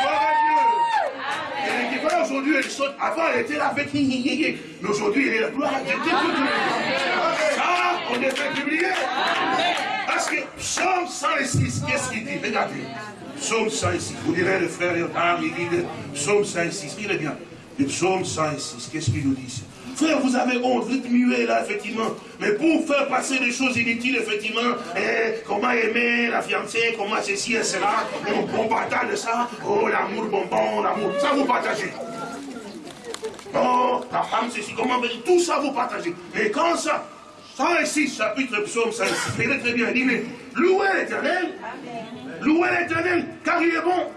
Gloire à Dieu. Et voilà, aujourd'hui, elle saute. Avant, elle était là avec Mais aujourd'hui, elle est la gloire à Dieu. Ça, on est fait publier. Parce que Psaume 106, qu'est-ce qu'il dit? Regardez. Psaume 106. Vous direz, le frère il dit Psaume 106. est bien. Le psaume 106, qu'est-ce qu'il nous dit Frère, vous avez honte, vous êtes muet là, effectivement. Mais pour faire passer des choses inutiles, effectivement, eh, comment aimer la fiancée, comment ceci et cela, on, on partage ça, oh l'amour bonbon, l'amour, ça vous partagez. Oh, ta femme, ceci, comment tout ça vous partagez. Mais quand ça, 106, chapitre psaume 106, il très bien, il dit, mais louez l'éternel, louez l'éternel, car il est bon,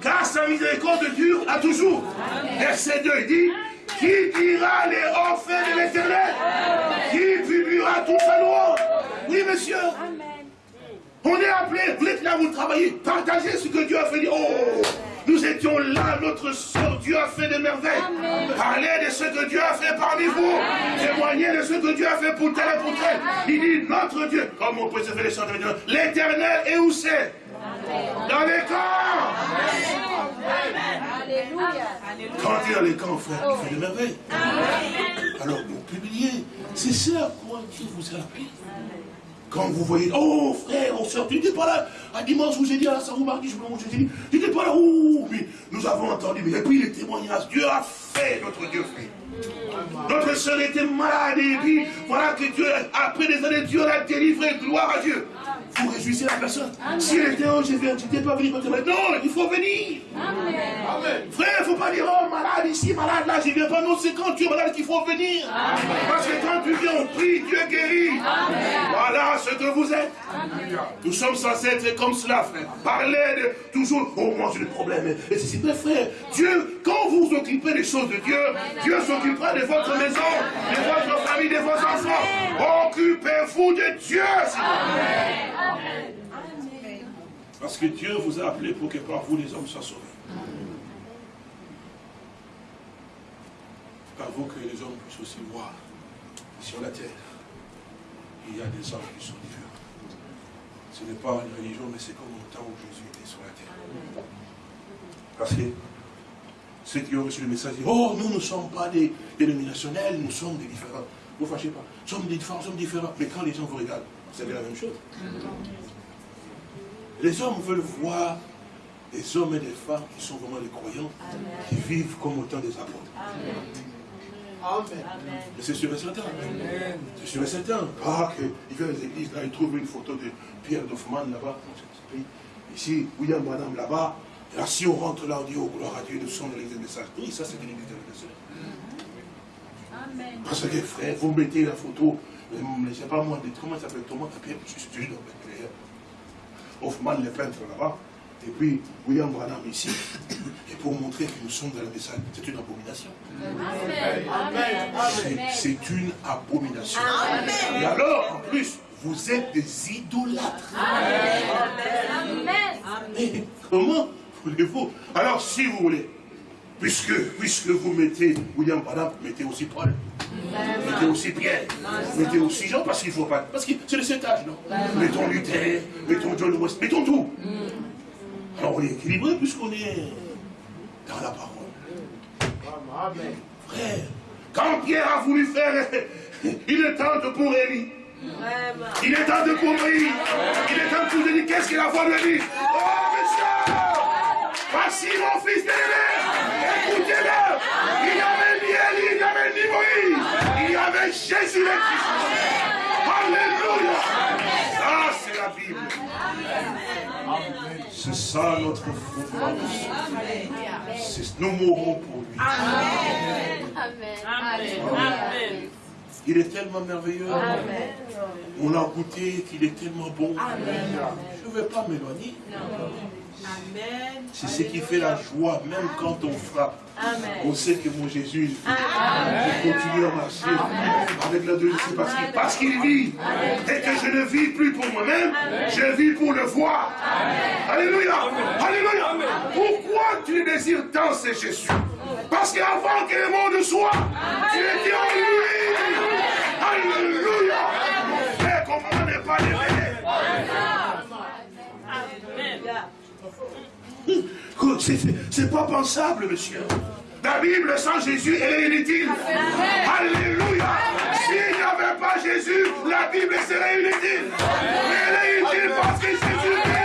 car sa miséricorde dure à toujours. Verset 2, il dit, qui dira les faits de l'éternel Qui publiera tout sa louange Oui, monsieur. On est appelé, vous êtes là, vous travaillez, partagez ce que Dieu a fait. Oh, nous étions là, notre soeur, Dieu a fait des merveilles. Parlez de ce que Dieu a fait parmi vous. Témoignez de ce que Dieu a fait pour tel et pour tel. Il dit, notre Dieu, comme on peut se faire les chants de l'éternel, et où c'est? Dans les corps. Quand il y a les camps, frère, il fait des merveilles. Alors, vous publiez. C'est ça à quoi Dieu vous a appelé. Quand vous voyez, oh frère, on sort, tu n'étais pas là. À dimanche, vous ai dit, à ça vous mardi, je vous ai dit, tu n'étais pas là. Oh, mais nous avons entendu. Et puis les témoignages, Dieu a fait, notre Dieu fait. Notre soeur était malade et puis voilà que Dieu, après des années, Dieu l'a délivré, gloire à Dieu vous réjouissez la personne. Si elle était je viens, tu n'es pas venu pour te Non, il faut venir. Amen. Frère, il ne faut pas dire, oh, malade ici, malade là, je ne viens pas. Non, c'est quand tu es malade qu'il faut venir. Parce que quand tu viens, on prie, Dieu guérit. Voilà ce que vous êtes. Nous sommes censés être comme cela, frère. Parler de toujours, oh, moi j'ai des problèmes. Et c'est mais frère, Dieu, quand vous vous occupez des choses de Dieu, Dieu de votre maison, de votre famille, de vos enfants. Occupez-vous de Dieu. Parce que Dieu vous a appelé pour que par vous les hommes soient sauvés. Par vous que les hommes puissent aussi voir sur la terre. Il y a des hommes qui sont différents. Ce n'est pas une religion, mais c'est comme au temps où Jésus était sur la terre. Parce que ceux qui ont reçu le message disent, oh, nous ne sommes pas des dénominationnels, nous sommes des différents. Ne vous fâchez pas. Nous sommes des différents, nous sommes différents. Mais quand les gens vous regardent, vous savez la même chose. Les hommes veulent voir des hommes et des femmes qui sont vraiment des croyants, qui vivent comme autant des apôtres. Amen. c'est sûr et certain. C'est sûr et certain. Ah, il fait les églises, là, il trouve une photo de Pierre Doffman là-bas. Ici, William Branham là-bas. Là, si on rentre là, on dit, oh, gloire à Dieu, nous sommes dans l'église de message. Oui, ça, c'est l'église de Amen. Parce que, frère, vous mettez la photo, je ne sais pas moi, comment ça s'appelle Thomas? Pierre, je suis toujours dans Hoffman, le peintre là-bas, Et puis, William Branham ici, et pour montrer que nous sommes dans le message, c'est une abomination. C'est une abomination. Et alors, en plus, vous êtes des idolâtres. Mais comment voulez-vous Alors, si vous voulez, puisque, puisque vous mettez William Branham, mettez aussi Paul. Mettez aussi Pierre, mettez aussi Jean, parce qu'il ne faut pas. Parce que c'est le cet âge, non Mettons Luther, mettons John West, mettons tout. Alors on est équilibré puisqu'on est dans la parole. Frère, quand Pierre a voulu faire, il est temps de pour Élie. Il est temps de Moïse. Il est temps de pour dire qu'est-ce qu'il a voix de lui. Oh monsieur, voici mon fils bien-aimé. Écoutez-le. Il y avait ni Élie, il y avait ni Moïse. Il y avait Jésus le Christ. Alléluia. Ça c'est la Bible. C'est ça notre fondement. Nous mourrons pour lui. Amen. Il est tellement merveilleux. On a goûté qu'il est tellement bon. Je ne vais pas m'éloigner. C'est ce qui fait la joie, même quand on frappe. On sait que mon Jésus, continue à marcher. Avec la Dieu parce qu'il parce qu'il vit. Et que je ne vis plus pour moi-même, je vis pour le voir. Alléluia. Alléluia. Pourquoi tu désires tant ce Jésus? Parce qu'avant que le monde soit, tu étais en lui. Alléluia. Et comment ne pas l'aimer? Hum. Hum. C'est pas pensable, monsieur. La Bible sans Jésus, est inutile. Alléluia. S'il n'y avait pas Jésus, la Bible serait inutile. Mais elle est utile parce que Jésus est